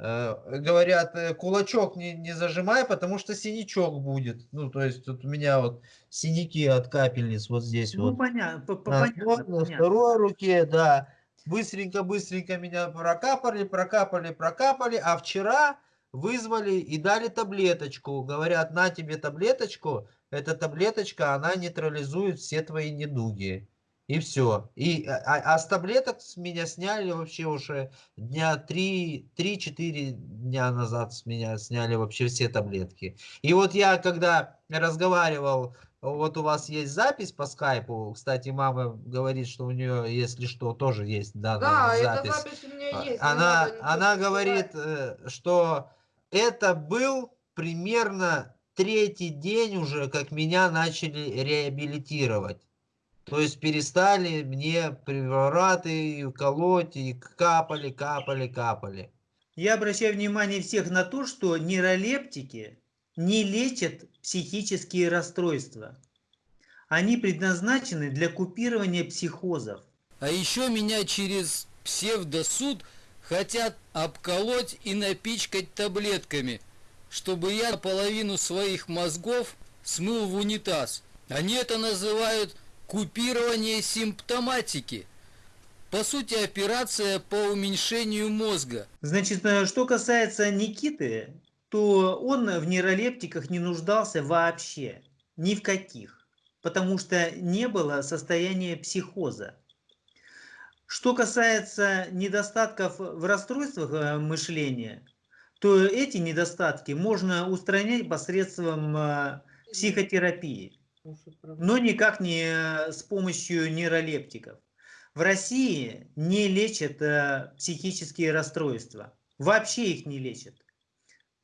Э, Говорят, э, кулачок не, не зажимай, потому что синячок будет. Ну, то есть тут у меня вот синяки от капельниц вот здесь Ну, вот. понятно, по- по- На понятно, на второй руке, да. Быстренько-быстренько меня прокапали, прокапали, прокапали. А вчера вызвали и дали таблеточку. Говорят, на тебе таблеточку. Эта таблеточка, она нейтрализует все твои недуги. И все. И, а, а- а с таблеток с меня сняли вообще уже дня 3-4 дня назад с меня сняли вообще все таблетки. И вот я, когда разговаривал вот у вас есть запись по скайпу. Кстати, мама говорит, что у нее, если что, тоже есть данная Да, эта запись. запись у меня А, есть. Она, она говорит, э, что это был примерно третий день уже, как меня начали реабилитировать. То есть перестали мне препараты колоть и капали, капали, капали. Я обращаю внимание всех на то, что нейролептики не лечат психические расстройства. Они предназначены для купирования психозов. А еще меня через псевдосуд хотят обколоть и напичкать таблетками, чтобы я половину своих мозгов смыл в унитаз. Они это называют купирование симптоматики. По сути, операция по уменьшению мозга. Значит, э, что касается Никиты, то он в нейролептиках не нуждался вообще, ни в каких, потому что не было состояния психоза. Что касается недостатков в расстройствах э, мышления, то эти недостатки можно устранять посредством э, психотерапии, но никак не э, с помощью нейролептиков. В России не лечат э, психические расстройства, вообще их не лечат.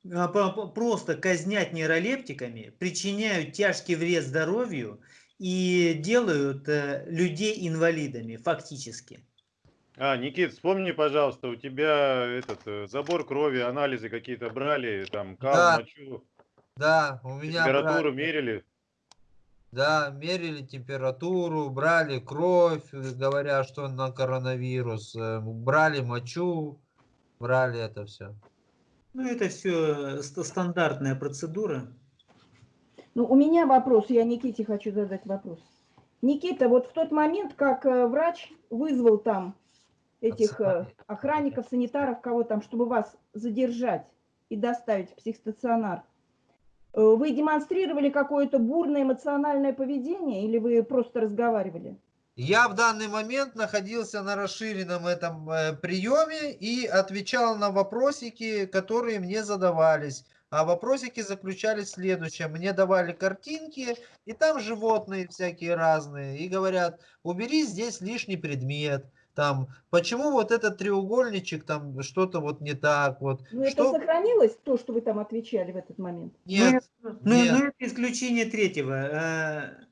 Просто казнят нейролептиками, причиняют тяжкий вред здоровью и делают людей инвалидами фактически. А, Никит, вспомни, пожалуйста, у тебя этот э, забор крови, анализы какие-то брали, там, кал, Да. мочу, Да, у меня температуру брали- мерили. Да, мерили температуру, брали кровь, э, говоря, что на коронавирус, э, брали мочу, брали это все. Ну, это все стандартная процедура. Ну, у меня вопрос, я Никите хочу задать вопрос. Никита, вот в тот момент, как врач вызвал там этих э, охранников, санитаров, кого там, чтобы вас задержать, и доставить в психстационар, э, вы демонстрировали какое-то бурное эмоциональное поведение или вы просто разговаривали? Я в данный момент находился на расширенном этом э, приеме и отвечал на вопросики, которые мне задавались. А вопросики заключались в следующем. Мне давали картинки, и там животные всякие разные. И говорят, убери здесь лишний предмет. Там, почему вот этот треугольничек, там что-то вот не так. Вот. Ну, это что... сохранилось, то, что вы там отвечали в этот момент? Нет, Ну, нет. ну, это исключение третьего. Э,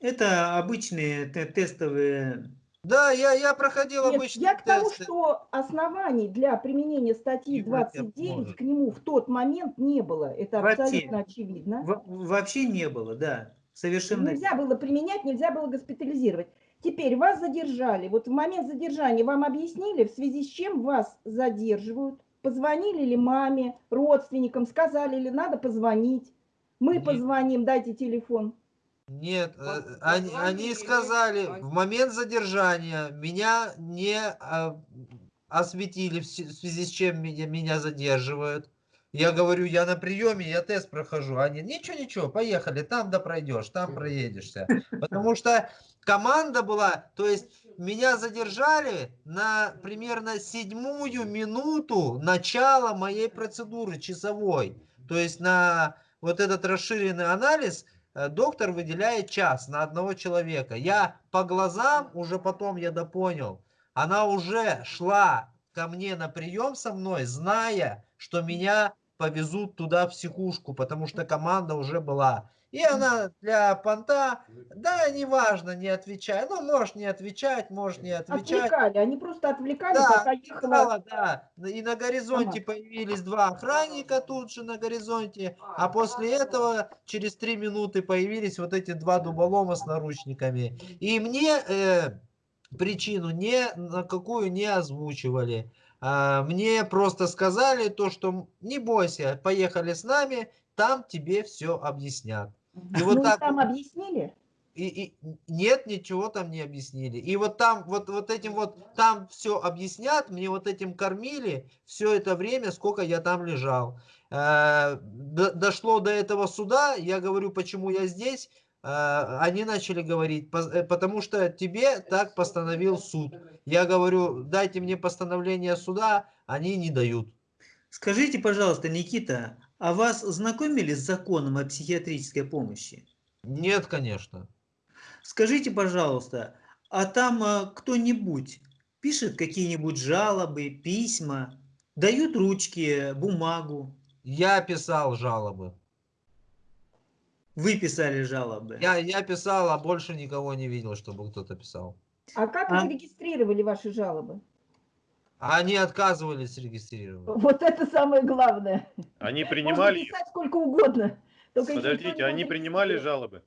Это обычные те- тестовые... Да, я, я проходил Нет, обычные я к тому, тесты. что оснований для применения статьи Ебать, я 29 может. к нему в тот момент не было. Это Вообще. абсолютно очевидно. Во- Вообще не было, да. Совершенно. Нельзя было применять, нельзя было госпитализировать. Теперь вас задержали. Вот в момент задержания вам объяснили, в связи с чем вас задерживают? Позвонили ли маме, родственникам, сказали ли надо позвонить? Мы Нет. позвоним, дайте телефон. Нет, э, они, они сказали, в момент задержания меня не а, осветили, в связи с чем меня, меня задерживают. Я говорю, я на приеме, я тест прохожу. Они, ничего, ничего, поехали, там да пройдешь, там проедешься. Потому что команда была, то есть меня задержали на примерно седьмую минуту начала моей процедуры часовой. То есть на вот этот расширенный анализ э, доктор выделяет час на одного человека. Я по глазам, уже потом я допонял, она уже шла ко мне на прием со мной, зная, что меня повезут туда в психушку, потому что команда уже была. И она для понта, да, неважно, не отвечай. Ну, можешь не отвечать, можешь не отвечать. Отвлекали, они просто отвлекали, Да, пока ехала. да. И на горизонте Ага. появились два охранника тут же на горизонте, а после этого через три минуты появились вот эти два дуболома с наручниками. И мне э, причину ни на какую не озвучивали. А, Мне просто сказали то, что не бойся, поехали с нами, там тебе все объяснят. И вот ну, так там объяснили? и, и нет, ничего там не объяснили. И вот там, вот, вот этим вот, там все объяснят, мне вот этим кормили все это время, сколько я там лежал. Э, до- дошло до этого суда, я говорю, почему я здесь. Э, они начали говорить, «Пос- э, потому что тебе так постановил суд. Я говорю, дайте мне постановление суда, они не дают. Скажите, пожалуйста, Никита, а вас знакомили с законом о психиатрической помощи? Нет, конечно. Скажите, пожалуйста, а там а, кто-нибудь пишет какие-нибудь жалобы, письма, дают ручки, бумагу? Я писал жалобы. Вы писали жалобы? Я, я писал, а больше никого не видел, чтобы кто-то писал. А как А? вы регистрировали ваши жалобы? Они отказывались регистрировать. Вот это самое главное. Они Можно принимали их. писать сколько угодно. Подождите, они принимали жалобы?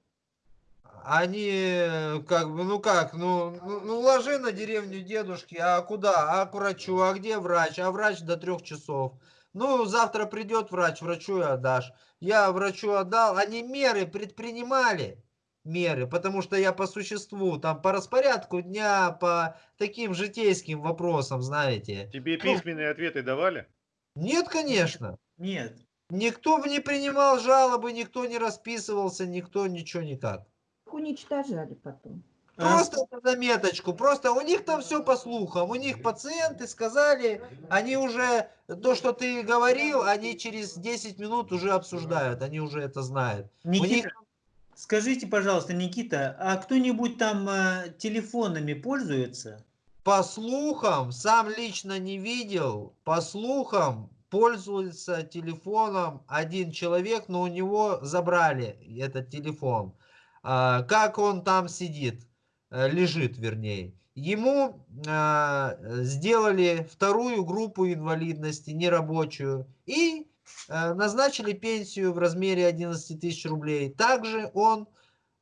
Они э, как бы, ну как, ну, ну, ну ложи на деревню дедушки, а куда? А к врачу, а где врач? А врач до трех часов. Ну, завтра придет врач, врачу и отдашь. Я врачу отдал, они меры предпринимали, меры, потому что я по существу, там, по распорядку дня, по таким житейским вопросам, знаете. Тебе Ну, письменные ответы давали? Нет, конечно. Нет. Никто не принимал жалобы, никто не расписывался, никто ничего никак. Уничтожали потом. А Просто на заметочку, просто у них там все по слухам, у них пациенты сказали, они уже, то, что ты говорил, они через 10 минут уже обсуждают, они уже это знают. У них Никита, скажите, пожалуйста, Никита, а кто-нибудь там а, телефонами пользуется? по слухам, сам лично не видел, по слухам пользуется телефоном один человек, но у него забрали этот телефон. А, Как он там сидит, э, лежит вернее. Ему а, сделали вторую группу инвалидности, нерабочую, и э, назначили пенсию в размере 11 тысяч рублей. Также он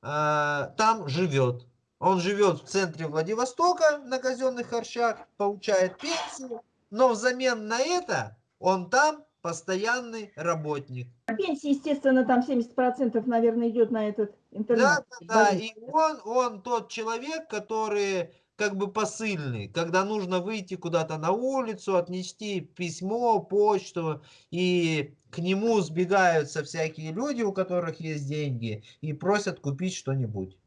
а, там живет. Он живет в центре Владивостока на казенных харчах, получает пенсию, но взамен на это он там постоянный работник. Пенсия, естественно, там 70% наверное идет на этот интернет. Да, да, да. И он, он тот человек, который как бы посыльный, когда нужно выйти куда-то на улицу, отнести письмо, почту, и к нему сбегаются всякие люди, у которых есть деньги, и просят купить что-нибудь.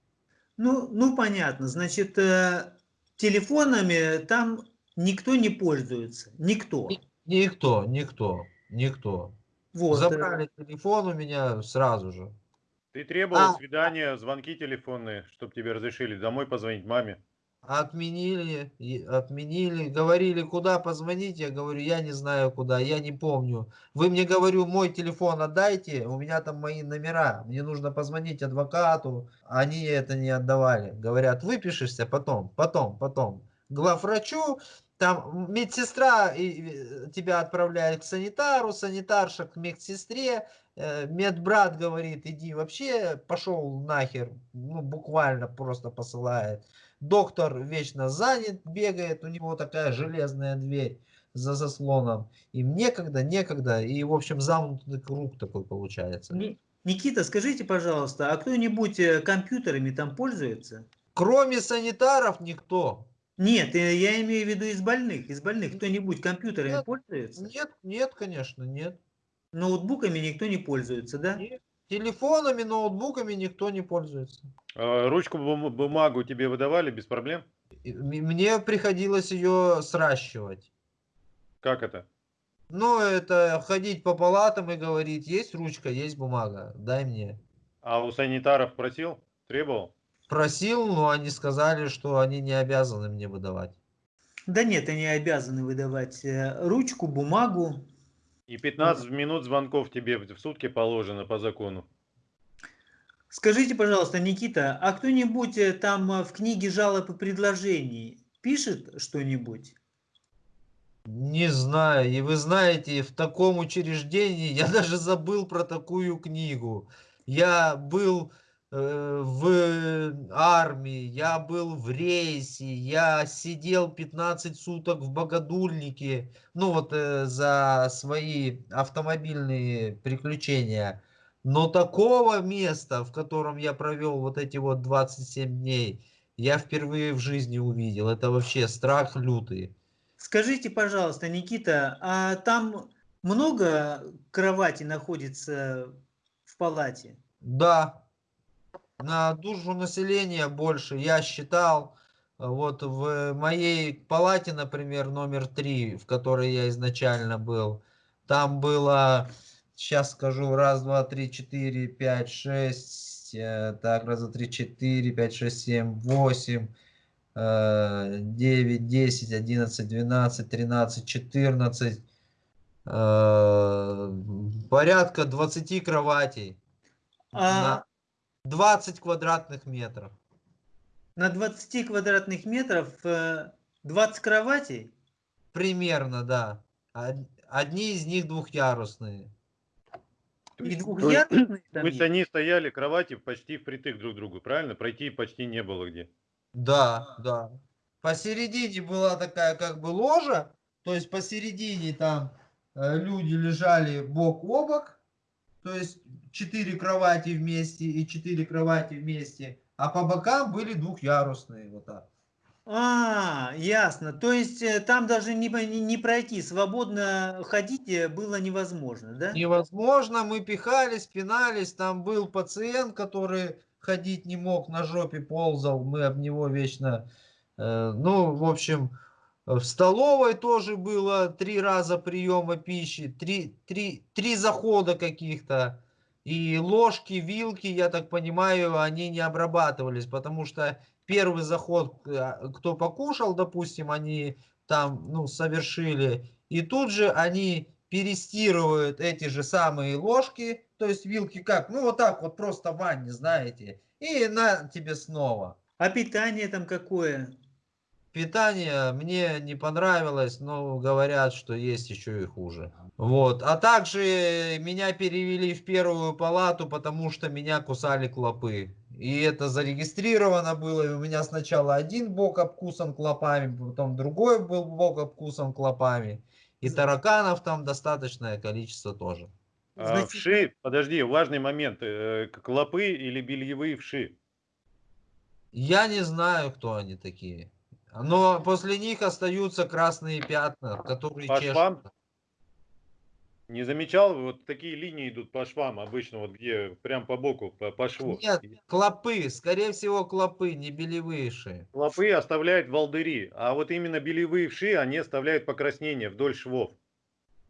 Ну, ну понятно. Значит, э, телефонами там никто не пользуется. Никто. Никто, никто, никто. Вот. э, Забрали телефон у меня сразу же. Ты требовал А. свидания, звонки телефонные, чтобы тебе разрешили домой позвонить маме. Отменили, отменили, говорили, куда позвонить, я говорю, я не знаю куда, я не помню. Вы мне, говорю, мой телефон отдайте, у меня там мои номера, мне нужно позвонить адвокату, они это не отдавали. Говорят, выпишешься потом, потом, потом. Главврачу, там медсестра тебя отправляет к санитару, санитарша к медсестре, э, медбрат говорит, иди вообще, пошел нахер, ну буквально просто посылает. Доктор вечно занят, бегает, у него такая железная дверь за заслоном. Им некогда, некогда, и, в общем, замкнутый круг такой получается. Ни- Никита, скажите, пожалуйста, а кто-нибудь э, компьютерами там пользуется? Кроме санитаров никто. Нет, э, я имею в виду из больных. Из больных кто-нибудь компьютерами Нет, пользуется? Нет, нет, конечно, нет. Ноутбуками никто не пользуется, да? Нет. Телефонами, ноутбуками никто не пользуется. А, Ручку, бум- бумагу тебе выдавали без проблем? Мне приходилось ее сращивать. Как это? Ну, это ходить по палатам и говорить, есть ручка, есть бумага, дай мне. А у санитаров просил? Требовал? Просил, но они сказали, что они не обязаны мне выдавать. Да нет, они обязаны выдавать э, ручку, бумагу. И 15 минут звонков тебе в сутки положено по закону. Скажите, пожалуйста, Никита, а кто-нибудь э, там э, в книге жалоб и предложений пишет что-нибудь? Не знаю, и вы знаете, в таком учреждении я [laughs] даже забыл про такую книгу. Я был в армии, я был в рейсе, я сидел 15 суток в богодульнике, ну вот э, за свои автомобильные приключения. Но такого места, в котором я провел вот эти вот 27 дней, я впервые в жизни увидел. Это вообще страх лютый. Скажите, пожалуйста, Никита, а там много кровати находится в палате? Да, на душу населения больше. Я считал, э, вот в моей палате, например, номер три, в которой я изначально был, там было, сейчас скажу, раз, два, три, четыре, пять, шесть, э, так, раз, два, три, четыре, пять, шесть, семь, восемь, э, девять, десять, одиннадцать, двенадцать, тринадцать, четырнадцать, э, порядка 20 кроватей. А На 20 квадратных метров. на 20 квадратных метров э, 20 кроватей? Примерно, да. Од- Одни из них двухъярусные. И То есть- двухъярусные там То есть есть? они стояли кровати почти впритык друг к другу, правильно? Пройти почти не было где. Да, да. Посередине была такая как бы ложа, то есть посередине там э, люди лежали бок о бок, то есть четыре кровати вместе и четыре кровати вместе, а по бокам были двухъярусные вот так. А, ясно. То есть э, там даже не, не не пройти, свободно ходить э, было невозможно, да? Невозможно, мы пихались, пинались, там был пациент, который ходить не мог, на жопе ползал, мы об него вечно, э, ну, в общем, в столовой тоже было три раза приема пищи, три, три, три захода каких-то, и ложки, вилки, я так понимаю, они не обрабатывались, потому что первый заход, э, кто покушал, допустим, они там, ну, совершили, и тут же они перестирывают эти же самые ложки, то есть вилки как, ну вот так вот просто в ванне, знаете, и на тебе снова. А питание там какое? Питание мне не понравилось, но говорят, что есть еще и хуже. Вот. А также меня перевели в первую палату, потому что меня кусали клопы. И это зарегистрировано было. И у меня сначала один бок обкусан клопами, потом другой был бок обкусан клопами. И тараканов там достаточное количество тоже. А вши, подожди, важный момент. э, Клопы или бельевые вши? Я не знаю, кто они такие. Но после них остаются красные пятна, которые По швам? Не замечал, вот такие линии идут по швам обычно, вот где прям по боку, по, по шву. Нет, клопы, скорее всего, клопы, не белевые ши. Клопы оставляют волдыри, а вот именно белевые вши, они оставляют покраснение вдоль швов.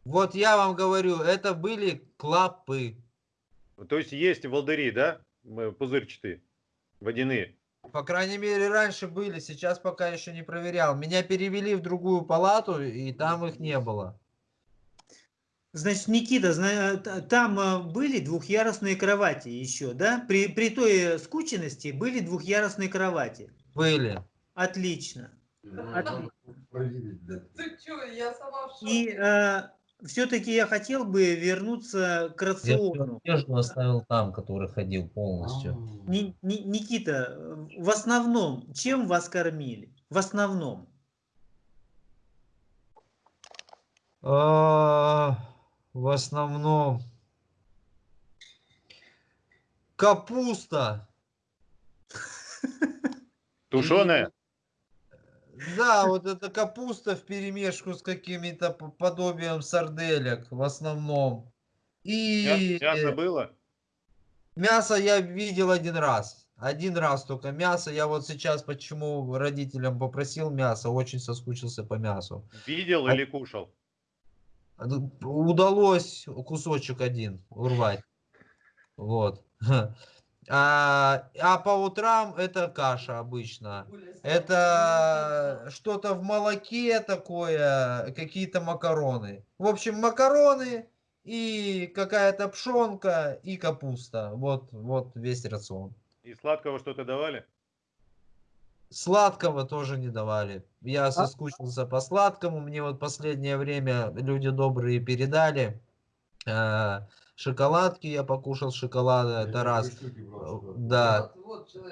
Вот я вам говорю, это были клопы. То есть есть волдыри, да, пузырчатые, водяные. По крайней мере, раньше были, сейчас пока еще не проверял. Меня перевели в другую палату, и там их не было. Значит, Никита, там э, были двухъярусные кровати еще, да? При, при той э, скученности были двухъярусные кровати. Были. Отлично. Отлично. Ты что, я сама в И все-таки я хотел бы вернуться к Я рациону. одежду оставил там, который ходил полностью. Ни- Ни- Никита, э, в основном, чем вас кормили? В основном. А, В основном капуста. Тушеная? Да, вот это капуста в перемешку с какими-то подобием сарделек в основном. И Мя- Мясо было? мясо я видел один раз. Один раз только мясо. Я вот сейчас почему родителям попросил мясо, очень соскучился по мясу. Видел А- или кушал? Удалось кусочек один урвать. Вот. [laughs] А, а по утрам это каша обычно. Это что-то в молоке такое, какие-то макароны. В общем, макароны и какая-то пшенка и капуста. Вот, вот весь рацион. И сладкого что-то давали? Сладкого тоже не давали. Я соскучился по сладкому. Мне вот последнее время люди добрые передали. э, шоколадки я покушал шоколада. Это раз. Э, Да.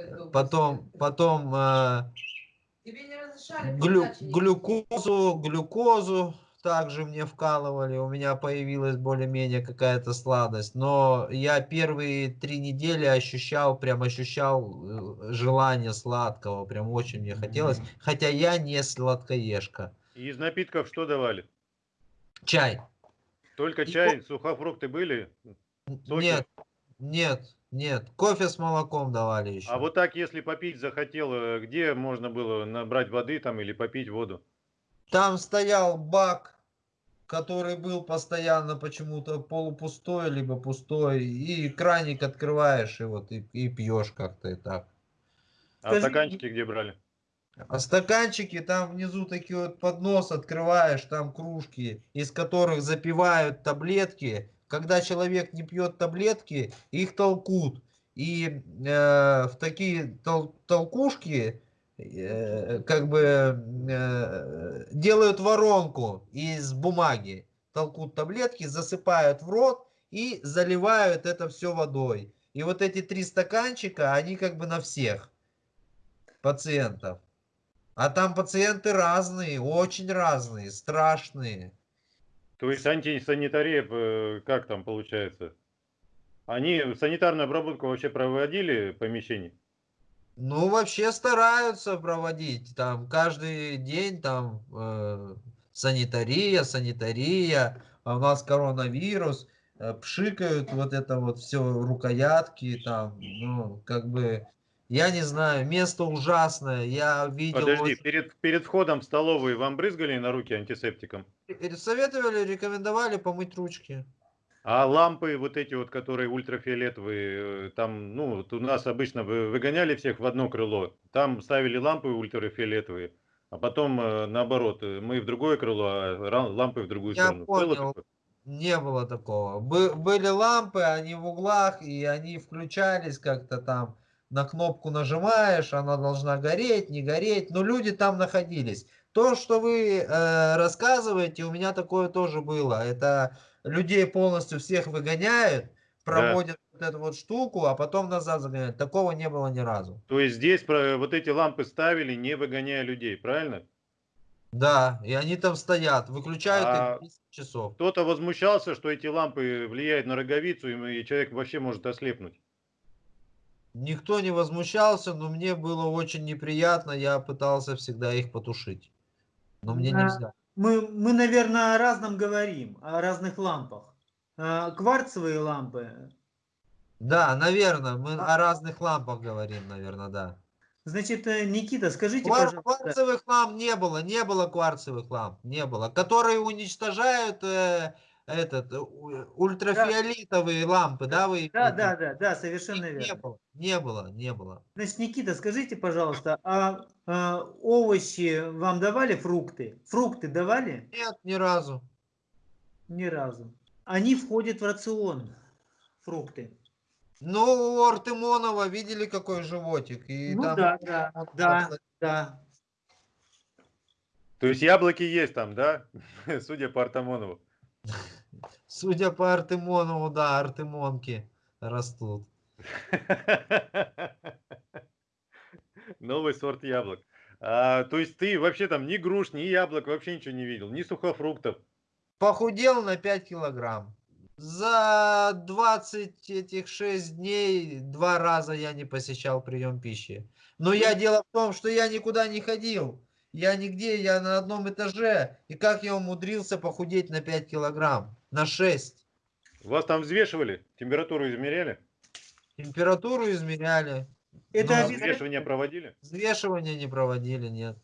Добрый. Потом, потом э, Тебе не разрешали глю- глюкозу, глюкозу также мне вкалывали. У меня появилась более-менее какая-то сладость. Но я первые три недели ощущал, прям ощущал э, желание сладкого. Прям очень мне хотелось. Хотя я не сладкоежка. И из напитков что давали? Чай. Только И чай, сухофрукты были? Соки? Нет, нет, нет. Кофе с молоком давали еще. А вот так, если попить захотел, э, где можно было набрать воды там или попить воду? Там стоял бак, который был постоянно почему-то полупустой, либо пустой. И краник открываешь, и вот и, и пьешь как-то и так. А Скажи, стаканчики где брали? А стаканчики, там внизу такие вот поднос открываешь, там кружки, из которых запивают таблетки. Когда человек не пьет таблетки, их толкут. И э, в такие тол- толкушки как бы э, делают воронку из бумаги. Толкут таблетки, засыпают в рот и заливают это все водой. И вот эти три стаканчика, они как бы на всех пациентов. А там пациенты разные, очень разные, страшные. То есть антисанитария, э, как там получается? Они санитарную обработку вообще проводили помещений? Ну, вообще стараются проводить. Там каждый день там э, санитария, санитария. А у нас коронавирус. э, пшикают вот это вот все рукоятки там. Ну, как бы, я не знаю, место ужасное. Я видел... Подожди, очень- перед, перед входом в столовую вам брызгали на руки антисептиком? Советовали, рекомендовали помыть ручки. А лампы вот эти вот, которые ультрафиолетовые, э, там, ну, вот у нас обычно вы- выгоняли всех в одно крыло, там ставили лампы ультрафиолетовые, а потом э, наоборот, э, мы в другое крыло, а лампы в другую Я сторону. Было понял. такое? Не было такого. Бы- были лампы, они в углах, и они включались как-то там. На кнопку нажимаешь, она должна гореть, не гореть. Но люди там находились. То, что вы э, рассказываете, у меня такое тоже было. Это людей полностью всех выгоняют, проводят вот эту вот штуку, а потом назад загоняют. Такого не было ни разу. То есть здесь вот эти лампы ставили, не выгоняя людей, правильно? Да, и они там стоят, выключают А их 10 часов. Кто-то возмущался, что эти лампы влияют на роговицу, и и человек вообще может ослепнуть. Никто не возмущался, но мне было очень неприятно. Я пытался всегда их потушить. Но мне Да. нельзя. Мы, мы, наверное, о разном говорим, о разных лампах. А, Кварцевые лампы, Да, наверное, мы о разных лампах говорим, наверное, да. значит, э, Никита, скажите, Квар- пожалуйста, кварцевых ламп не было, не было кварцевых ламп, не было. Которые уничтожают э, этот э, у- ультрафиолетовые лампы, да, вы? да, да, да, да, совершенно Их не верно. было, не было, не было. Значит, Никита, скажите, пожалуйста, а, а овощи вам давали фрукты? Фрукты давали? Нет, ни разу. Ни разу. Они входят в рацион, фрукты. Ну, у Артемонова видели, какой животик? И Ну там да, да, да, да. То есть яблоки есть там, да? [laughs] Судя по Артамонову. Судя по Артемонову, да, артемонки растут. [laughs] Новый сорт яблок. А, то есть ты вообще там ни груш, ни яблок вообще ничего не видел, ни сухофруктов. Похудел на 5 килограмм. За 20 этих 6 дней два раза я не посещал прием пищи. Но я дело в том, что я никуда не ходил. Я нигде, я на одном этаже. И как я умудрился похудеть на 5 килограмм? На 6. Вас там взвешивали, температуру измеряли, Температуру измеряли. Это но обязательно- взвешивание проводили? Взвешивания не проводили, нет.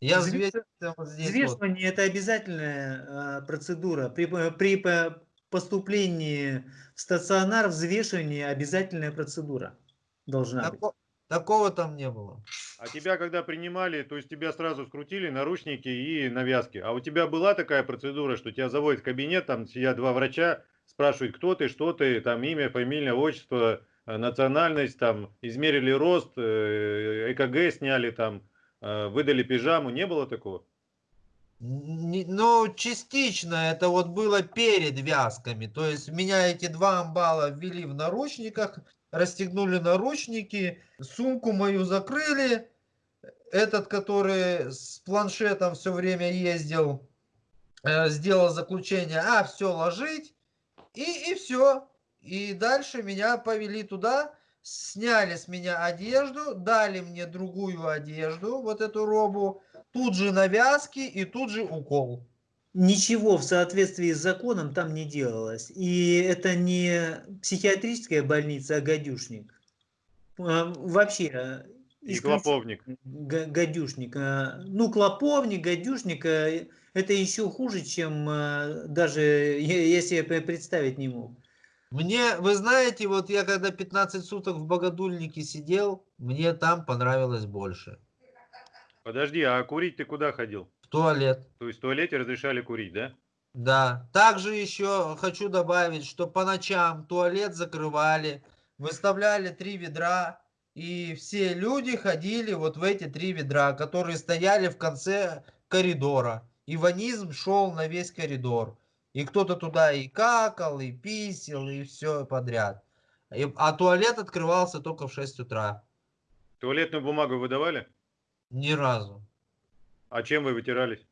Я взвесился вот здесь вот. Взвешивание это обязательная а, процедура. При, п- при по- поступлении в стационар взвешивание обязательная процедура должна быть. Тако- такого там не было. А тебя когда принимали, то есть тебя сразу скрутили наручники и навязки. А у тебя была такая процедура, что тебя заводят в кабинет, там сидят два врача, спрашивают, кто ты, что ты, там имя, фамилия, отчество, э, национальность, там измерили рост, э, ЭКГ сняли, там э, выдали пижаму. Не было такого? Ну, частично это вот было перед вязками. То есть меня эти два амбала ввели в наручниках, расстегнули наручники, сумку мою закрыли. Этот, который с планшетом все время ездил, э, сделал заключение, а, все, ложить. И, и все. И дальше меня повели туда, сняли с меня одежду, дали мне другую одежду, вот эту робу, тут же навязки и тут же укол. Ничего в соответствии с законом там не делалось. И это не психиатрическая больница, а гадюшник. А, Вообще. э, И клоповник. га- Гадюшник. э, Ну, клоповник, гадюшник, э, это еще хуже, чем э, даже я я себе пре- представить не мог. Мне, вы знаете, вот я когда 15 суток в Богодульнике сидел, мне там понравилось больше. Подожди, а курить ты куда ходил? Туалет. То есть в туалете разрешали курить, да? Да. Также еще хочу добавить, что по ночам туалет закрывали, выставляли три ведра, и все люди ходили вот в эти три ведра, которые стояли в конце коридора. И ванизм шел на весь коридор. И кто-то туда и какал, и писел, и все подряд. И- а туалет открывался только в 6 утра. Туалетную бумагу выдавали? Ни разу. А чем вы вытирались?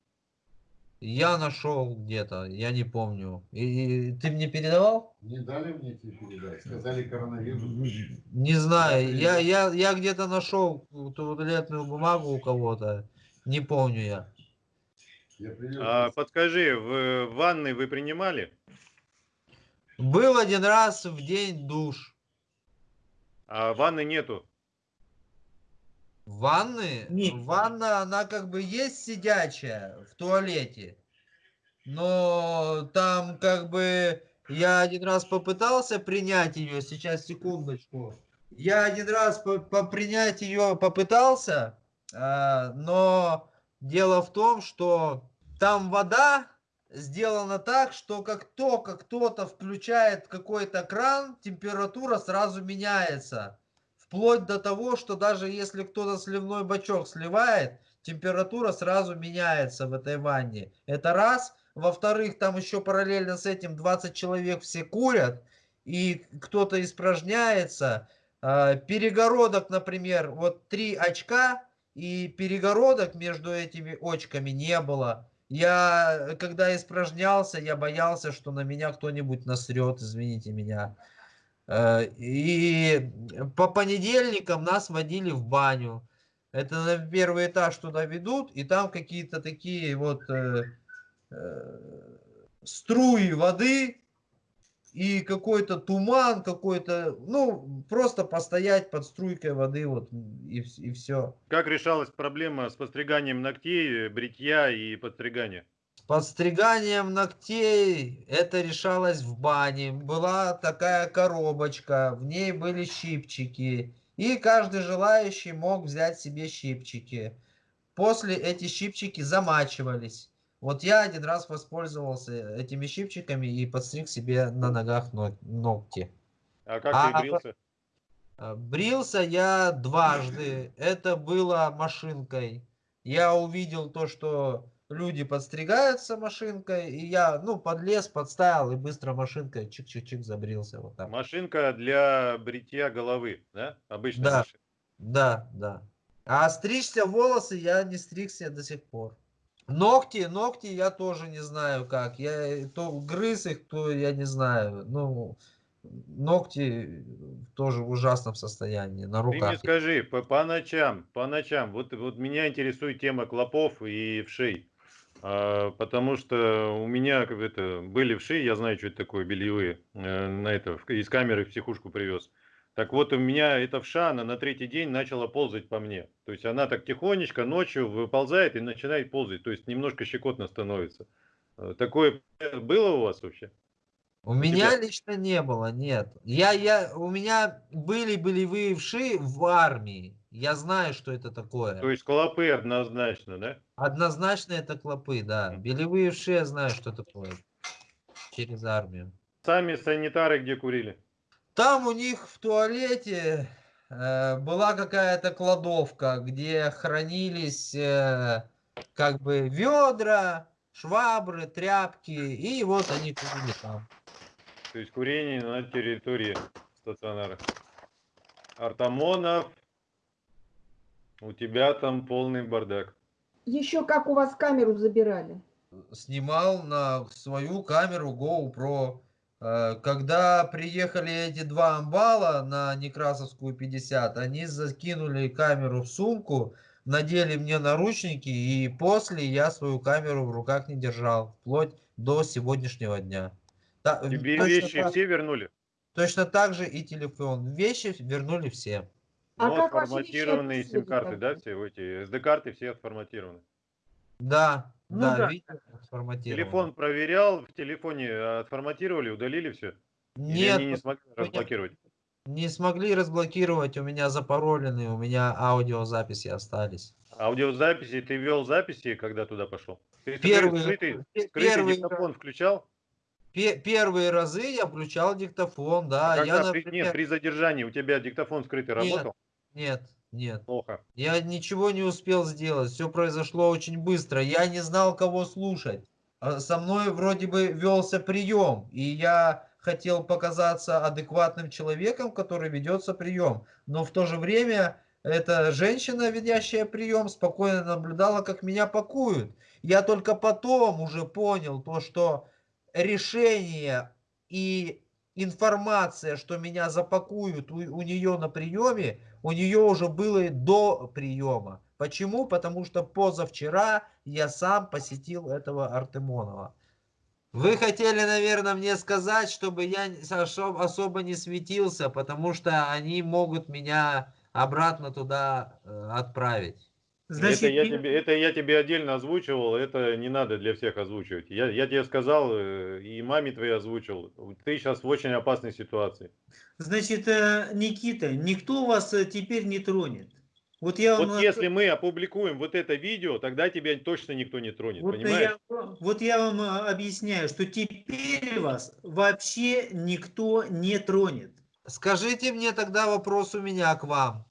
Я нашел где-то, я не помню. И, и ты мне передавал? Не дали мне тебе передать. Сказали коронавирус. Не знаю, я, я, я где-то нашел туалетную бумагу у кого-то. Не помню я. Я А, подскажи, в ванной вы принимали? Был один раз в день душ. А ванны нету. Ванны? Нет. Ванна, она как бы есть сидячая в туалете. Но там как бы я один раз попытался принять ее. Сейчас, секундочку. Я один раз по, по принять ее попытался, а, но дело в том, что там вода сделана так, что как только кто-то включает какой-то кран, температура сразу меняется. Вплоть до того, что даже если кто-то сливной бачок сливает, температура сразу меняется в этой ванне. Это раз. Во-вторых, там еще параллельно с этим 20 человек все курят, и кто-то испражняется. А, Перегородок, например, вот три очка, и перегородок между этими очками не было. Я, когда испражнялся, я боялся, что на меня кто-нибудь насрет, извините меня. Э, И по понедельникам нас водили в баню. Это на первый этаж туда ведут, и там какие-то такие вот э, э, струи воды и какой-то туман, какой-то, ну, просто постоять под струйкой воды вот и, и все. Как решалась проблема с подстриганием ногтей, бритья и подстригания? Подстриганием ногтей это решалось в бане. Была такая коробочка, в ней были щипчики. И каждый желающий мог взять себе щипчики. После эти щипчики замачивались. Вот я один раз воспользовался этими щипчиками и подстриг себе на ногах ног- ногти. А как А, ты брился? А, Брился я дважды. Это было машинкой. Я увидел то, что люди подстригаются машинкой, и я, ну, подлез, подставил и быстро машинкой чик-чик-чик забрился вот так. Машинка для бритья головы, да? Обычная Да, да, да. А стричься волосы я не стригся до сих пор. Ногти, ногти я тоже не знаю как. Я то грыз их, то я не знаю. Ну, ногти тоже в ужасном состоянии на Ты мне руках. скажи, по, по ночам, по ночам, вот, вот меня интересует тема клопов и вшей. А, потому что у меня как это, были вши, я знаю, что это такое, бельевые, э, на это, из камеры в психушку привез. Так вот, у меня эта вша, она на третий день начала ползать по мне. То есть она так тихонечко ночью выползает и начинает ползать. То есть немножко щекотно становится. Э, Такое было у вас вообще? У меня тебя? лично не было, нет. Я, я, у меня были болевые вши в армии. Я знаю, что это такое. То есть клопы однозначно, да? Однозначно это клопы, да. Белевые вши я знаю, что такое. Через армию. Сами санитары где курили? Там у них в туалете э, была какая-то кладовка, где хранились э, как бы ведра, швабры, тряпки, и вот они курили там. То есть курение на территории стационара. Артамонов, у тебя там полный бардак. Еще как у вас камеру забирали? Снимал на свою камеру GoPro. Э, Когда приехали эти два амбала на Некрасовскую 50, они закинули камеру в сумку, надели мне наручники, и после я свою камеру в руках не держал, вплоть до сегодняшнего дня. Э, Тебе точно вещи так- все вернули? Точно так же и телефон. Вещи вернули все. А Но как ваши вещи отформатированные сим-карты, да, все эти SD-карты все отформатированы. Да, Ну да, да. отформатировано. Телефон проверял, в телефоне отформатировали, удалили все? Или Нет, они не смогли меня- разблокировать? не смогли разблокировать, у меня запаролены, у меня аудиозаписи остались. Аудиозаписи, ты вел записи, когда туда пошел? Ты Первый- скрытый, скрытый первый диктофон включал? Пе- Первые разы я включал диктофон, да. А я, когда при, например, нет, при задержании у тебя диктофон скрытый работал? Нет, нет. Плохо. Я ничего не успел сделать, все произошло очень быстро. Я не знал, кого слушать. А Со мной вроде бы велся прием, и я хотел показаться адекватным человеком, который ведется прием. Но в то же время эта женщина, ведящая прием, спокойно наблюдала, как меня пакуют. Я только потом уже понял то, что решение и информация, что меня запакуют у, у нее на приеме, у нее уже было до приема. Почему? Потому что позавчера я сам посетил этого Артемонова. Вы хотели, наверное, мне сказать, чтобы я особо не светился, потому что они могут меня обратно туда э, отправить. Значит, это, я тебе, это я тебе отдельно озвучивал, это не надо для всех озвучивать. Я, я тебе сказал, э, и маме твоей озвучил, ты сейчас в очень опасной ситуации. Значит, э, Никита, никто вас э, теперь не тронет. Вот я вам, Вот если мы опубликуем вот это видео, тогда тебя точно никто не тронет, вот понимаешь? я, вот я вам объясняю, что теперь вас вообще никто не тронет. Скажите мне тогда вопрос у меня к вам.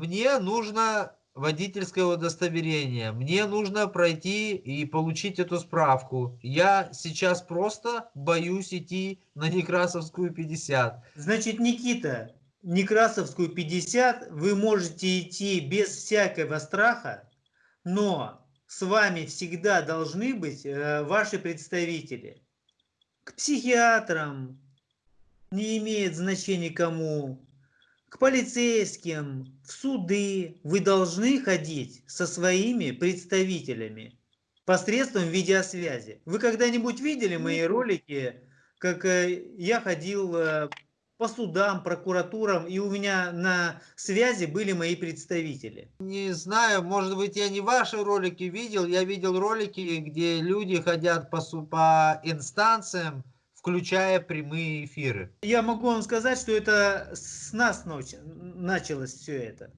Мне нужно водительское удостоверение. Мне нужно пройти и получить эту справку. Я сейчас просто боюсь идти на Некрасовскую 50. Значит, Никита, Некрасовскую 50 вы можете идти без всякого страха, но с вами всегда должны быть э, ваши представители. К психиатрам, не имеет значения кому, к полицейским, в суды вы должны ходить со своими представителями посредством видеосвязи. Вы когда-нибудь видели мои ролики, как э, я ходил э, по судам, прокуратурам, и у меня на связи были мои представители? Не знаю, может быть, я не ваши ролики видел, я видел ролики, где люди ходят по, по инстанциям, включая прямые эфиры. Я могу вам сказать, что это с нас началось все это.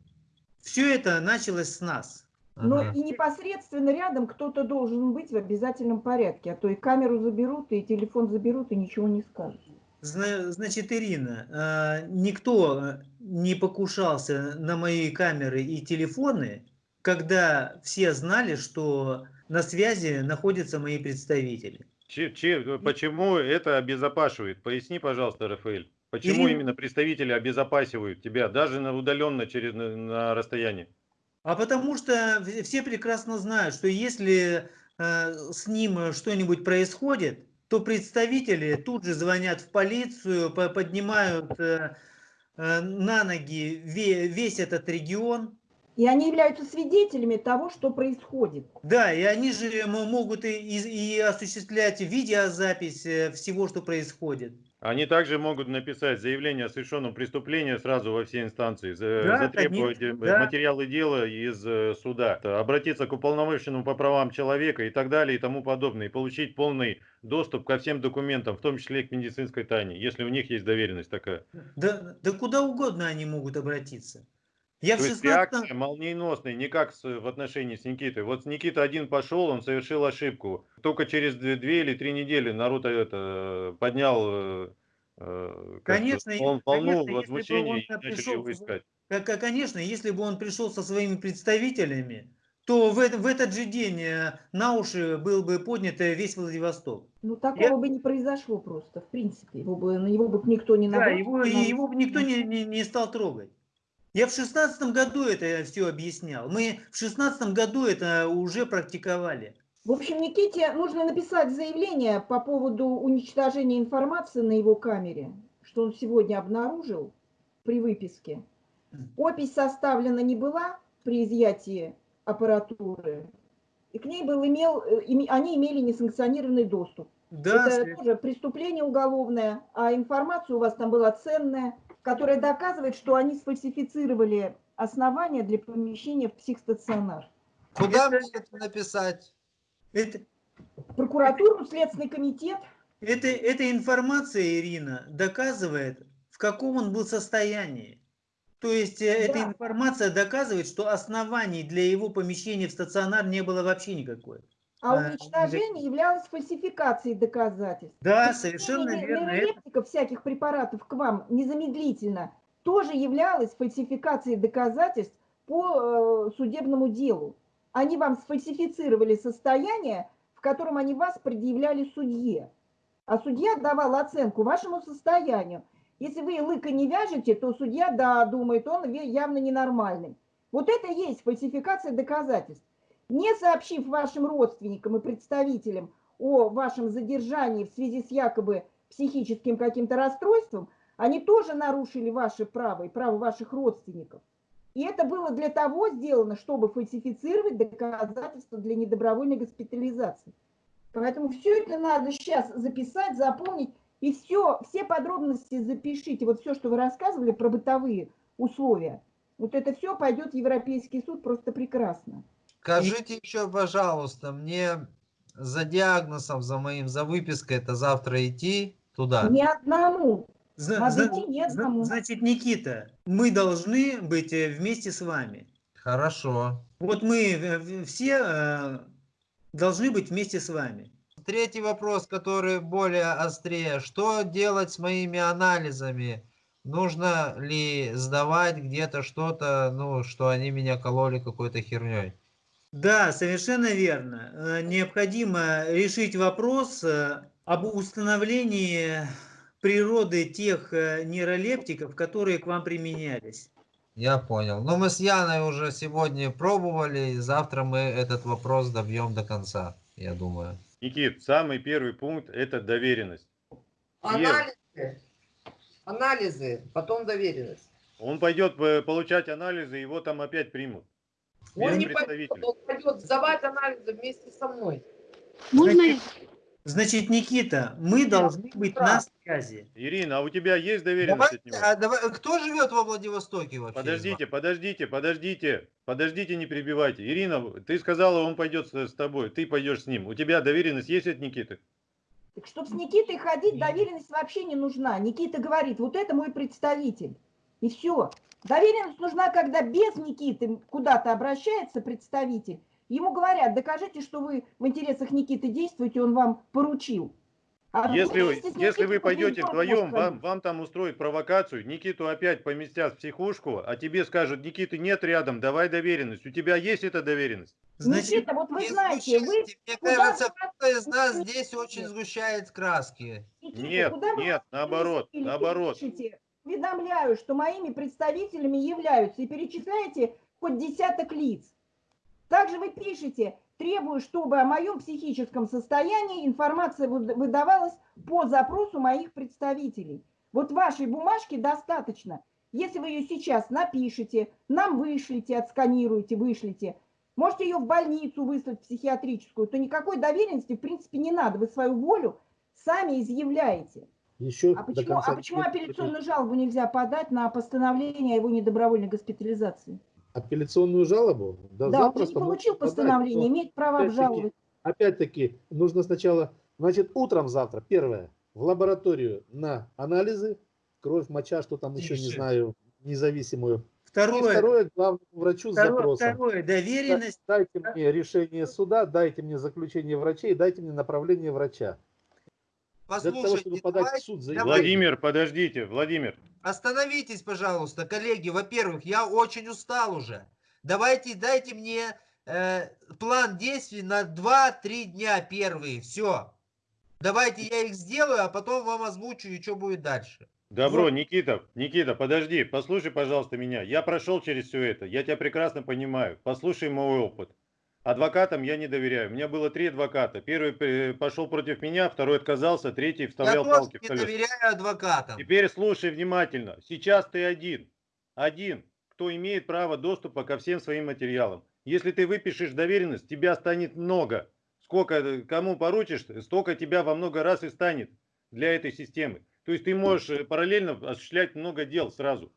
Все это началось с нас. Но Ага. и непосредственно рядом кто-то должен быть в обязательном порядке, а то и камеру заберут, и телефон заберут, и ничего не скажут. Зна- Значит, Ирина, а, никто э, не покушался на мои камеры и телефоны, когда все знали, что на связи находятся мои представители. Че- че- почему это обезопашивает? Поясни, пожалуйста, Рафаэль. Почему Ирина- именно представители обезопасивают тебя, даже на удаленно через на, на расстоянии? А потому что все прекрасно знают, что если э, с ним э, что-нибудь происходит, то представители тут же звонят в полицию, по- поднимают э, э, на ноги ве- весь этот регион. И они являются свидетелями того, что происходит. Да, и они же могут и, и- и осуществлять видеозапись э, всего, что происходит. Они также могут написать заявление о совершенном преступлении сразу во все инстанции, Да, затребовать конечно, э, да. материалы дела из э, суда, обратиться к уполномоченному по правам человека и так далее и тому подобное, и получить полный доступ ко всем документам, в том числе и к медицинской тайне, если у них есть доверенность такая. Да, да куда угодно они могут обратиться. Я в То есть 16 реакция молниеносная, не как с- в отношении с Никитой. Вот Никита один пошел, он совершил ошибку. Только через две, две или три недели народ это поднял э, э, Конечно, конечно, волну если бы возмущения он и начали пришел его искать. Как, конечно, если бы он пришел со своими представителями, то в, в этот же день э, на уши был бы поднят э, весь Владивосток. Ну, такого бы не произошло просто, в принципе. Его бы, на него бы никто не Да, набрал. его, и его бы никто не, не, не стал трогать. Я в шестнадцатом году это все объяснял. Мы в шестнадцатом году это уже практиковали. В общем, Никите нужно написать заявление по поводу уничтожения информации на его камере, что он сегодня обнаружил при выписке. Опись составлена не была при изъятии аппаратуры, и к ней был имел, э, они имели несанкционированный доступ. Да, Это тоже преступление уголовное, а информация у вас там была ценная, которая доказывает, что они сфальсифицировали основания для помещения в психстационар. Куда мне это написать? Это, Прокуратуру, Следственный комитет. это, эта информация, Ирина, доказывает, в каком он был состоянии. То есть э, эта Да. информация доказывает, что оснований для его помещения в стационар не было вообще никакой. А А, уничтожение являлось фальсификацией доказательств. Да, Поступление совершенно верно. Нейролептиков, всяких препаратов к вам незамедлительно тоже являлось фальсификацией доказательств по э, судебному делу. Они вам сфальсифицировали состояние, в котором они вас предъявляли судье. А судья давал оценку вашему состоянию. Если вы лыка не вяжете, то судья, да, думает, он явно ненормальный. Вот это и есть фальсификация доказательств. Не сообщив вашим родственникам и представителям о вашем задержании в связи с якобы психическим каким-то расстройством, они тоже нарушили ваше право и право ваших родственников. И это было для того сделано, чтобы фальсифицировать доказательства для недобровольной госпитализации. Поэтому все это надо сейчас записать, запомнить, и все, все подробности запишите. Вот все, что вы рассказывали про бытовые условия, вот это все пойдет в Европейский суд просто прекрасно. Скажите еще, пожалуйста, мне за диагнозом, за моим, за выпиской это завтра идти туда? Ни одному. Зна- идти ни одному. Значит, Никита, мы должны быть э, вместе с вами. Хорошо. Вот мы э, все э, должны быть вместе с вами. Третий вопрос, который более острее. Что делать с моими анализами? Нужно ли сдавать где-то что-то, ну, что они меня кололи какой-то херней? Да, совершенно верно. Э, Необходимо решить вопрос э, об установлении природы тех э, нейролептиков, которые к вам применялись. Я понял. Но мы с Яной уже сегодня пробовали, и завтра мы этот вопрос добьем до конца, я думаю. Никит, самый первый пункт – это доверенность. Анализы. Анализы, потом доверенность. Он пойдет получать анализы, его там опять примут. Он не пойдет, он пойдет сдавать анализы вместе со мной. Можно? Значит, Никита, мы должны быть на связи. Ирина, а у тебя есть доверенность от Давайте, него? а давай- кто живет во Владивостоке вообще? Подождите, подождите, подождите, подождите, не перебивайте. Ирина, ты сказала, он пойдет с, с тобой, ты пойдешь с ним. У тебя доверенность есть от Никиты? Так чтобы с Никитой ходить, доверенность вообще не нужна. Никита говорит, вот это мой представитель. И все. Доверенность нужна, когда без Никиты куда-то обращается представитель. Ему говорят, докажите, что вы в интересах Никиты действуете, он вам поручил. А Если, вы- если вы пойдете вдвоем, вам, вам там устроят провокацию, Никиту опять поместят в психушку, а тебе скажут, Никиты нет рядом, давай доверенность. У тебя есть эта доверенность? Значит, Никита, вот вы знаете, вы. Мне кажется, кто из нас здесь очень сгущает краски. Никита, Нет, куда вы нет, наоборот, наоборот. пишете, уведомляю, что моими представителями являются, и перечисляете хоть десяток лиц. Также вы пишете, требую, чтобы о моем психическом состоянии информация выда- выдавалась по запросу моих представителей. Вот вашей бумажки достаточно. Если вы ее сейчас напишите, нам вышлите, отсканируете, вышлите, можете ее в больницу выслать, психиатрическую, то никакой доверенности, в принципе, не надо. Вы свою волю сами изъявляете. Еще А почему, конца а почему апелляционную жалобу нельзя подать на постановление о его недобровольной госпитализации? апелляционную жалобу? Да, он же не получил подать, постановление, но имеет право опять-таки- обжаловать. Опять-таки, нужно сначала, значит, утром завтра, первое, в лабораторию на анализы, кровь, моча, что там еще, не Тише. знаю, независимую. И второе, второе, к главному врачу с второе, запросом. второе, доверенность. Дайте мне решение суда, дайте мне заключение врачей, дайте мне направление врача. Для того, чтобы Послушайте, подать в давайте- суд заявление. Владимир, подождите, Владимир. Остановитесь, пожалуйста, коллеги. Во-первых, я очень устал уже. Давайте, дайте мне э, план действий на 2-3 дня первые. Все. Давайте я их сделаю, а потом вам озвучу, и что будет дальше. Добро, Вот. Никита, Никита, подожди, послушай, пожалуйста, меня. Я прошел через все это, я тебя прекрасно понимаю. Послушай мой опыт. Адвокатам я не доверяю. У меня было три адвоката. Первый пошел против меня, второй отказался, третий Я вставлял тоже палки в не колеса. доверяю адвокатам. Теперь слушай внимательно. Сейчас ты один. Один, кто имеет право доступа ко всем своим материалам. Если ты выпишешь доверенность, тебя станет много. Сколько кому поручишь, столько тебя во много раз и станет для этой системы. То есть ты можешь э, параллельно осуществлять много дел сразу.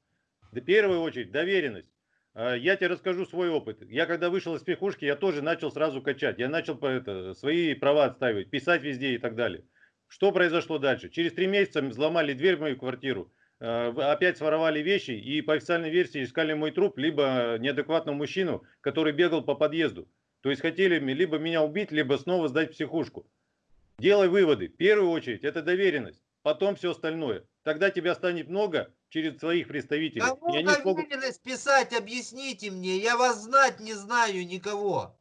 В первую очередь доверенность. А, Я тебе расскажу свой опыт. Я когда вышел из психушки, я тоже начал сразу качать. Я начал это, свои права отстаивать, писать везде и так далее. Что произошло дальше? Через три месяца взломали дверь в мою квартиру, в- опять своровали вещи и по официальной версии искали мой труп, либо неадекватного мужчину, который бегал по подъезду. То есть хотели либо меня убить, либо снова сдать в психушку. Делай выводы. В первую очередь это доверенность, потом все остальное. Тогда тебя станет много через своих представителей. Кому и они смогут... писать, объясните мне. Я вас знать не знаю никого.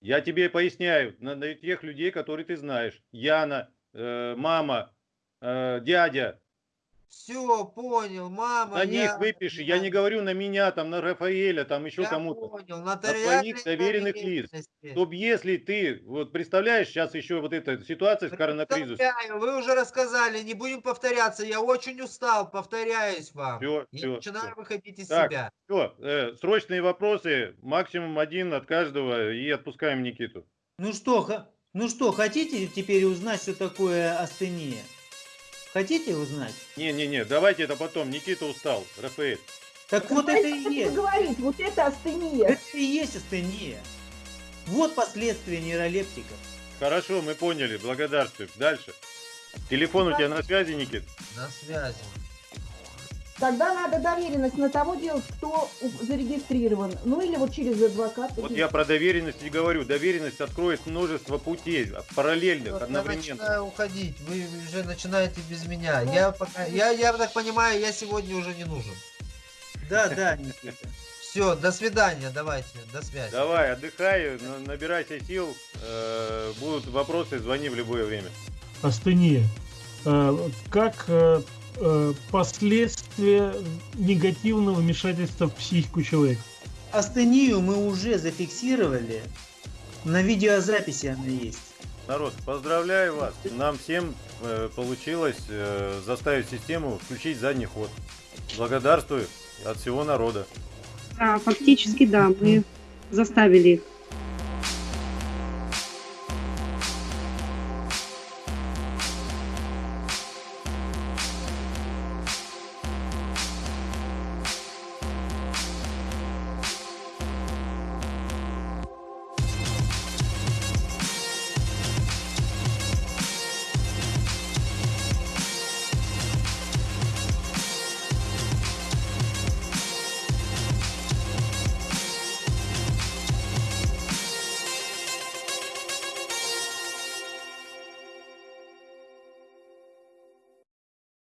Я тебе поясняю, на, на тех людей, которые ты знаешь. Яна, э, мама, э, дядя. Все, понял, мама. На них я- выпиши. Я не говорю на меня, там, на Рафаэля, там еще кому-то. понял, На твоих доверенных лиц. Чтоб если ты, вот представляешь, сейчас еще вот эта ситуация с коронакризисом. Вы уже рассказали, не будем повторяться. Я очень устал, повторяюсь вам. Всё, Я всё, начинаю всё. выходить из Так, себя. все, срочные вопросы, максимум один от каждого, и отпускаем Никиту. Ну что, ха- ну что, хотите теперь узнать, что такое астения? Хотите узнать? Не-не-не, давайте это потом, Никита устал, Рафаэль. Так вот это и есть. говорить, вот это астения. Это и есть астения. Вот последствия нейролептиков. Хорошо, мы поняли, благодарствуем. Дальше. Телефон у тебя на связи, Никит? На связи. Тогда надо доверенность на того делать, кто зарегистрирован. Ну или вот через адвоката. Вот я про доверенность и говорю. Доверенность откроет множество путей, параллельных, Вот Я одновременно. начинаю уходить. Вы уже начинаете без меня. Я пока, я, я так понимаю, я сегодня уже не нужен. Да, да, Никита. Все, до свидания, давайте, до связи. Давай, отдыхай, на- набирайся сил. э, Будут вопросы, звони в любое время. астения. Э, Как э, последствия негативного вмешательства в психику человека? Астению мы уже зафиксировали. На видеозаписи она есть. Народ, поздравляю вас. Нам всем э, получилось э, заставить систему включить задний ход. Благодарствую. от всего народа. Да, фактически, да, мы заставили их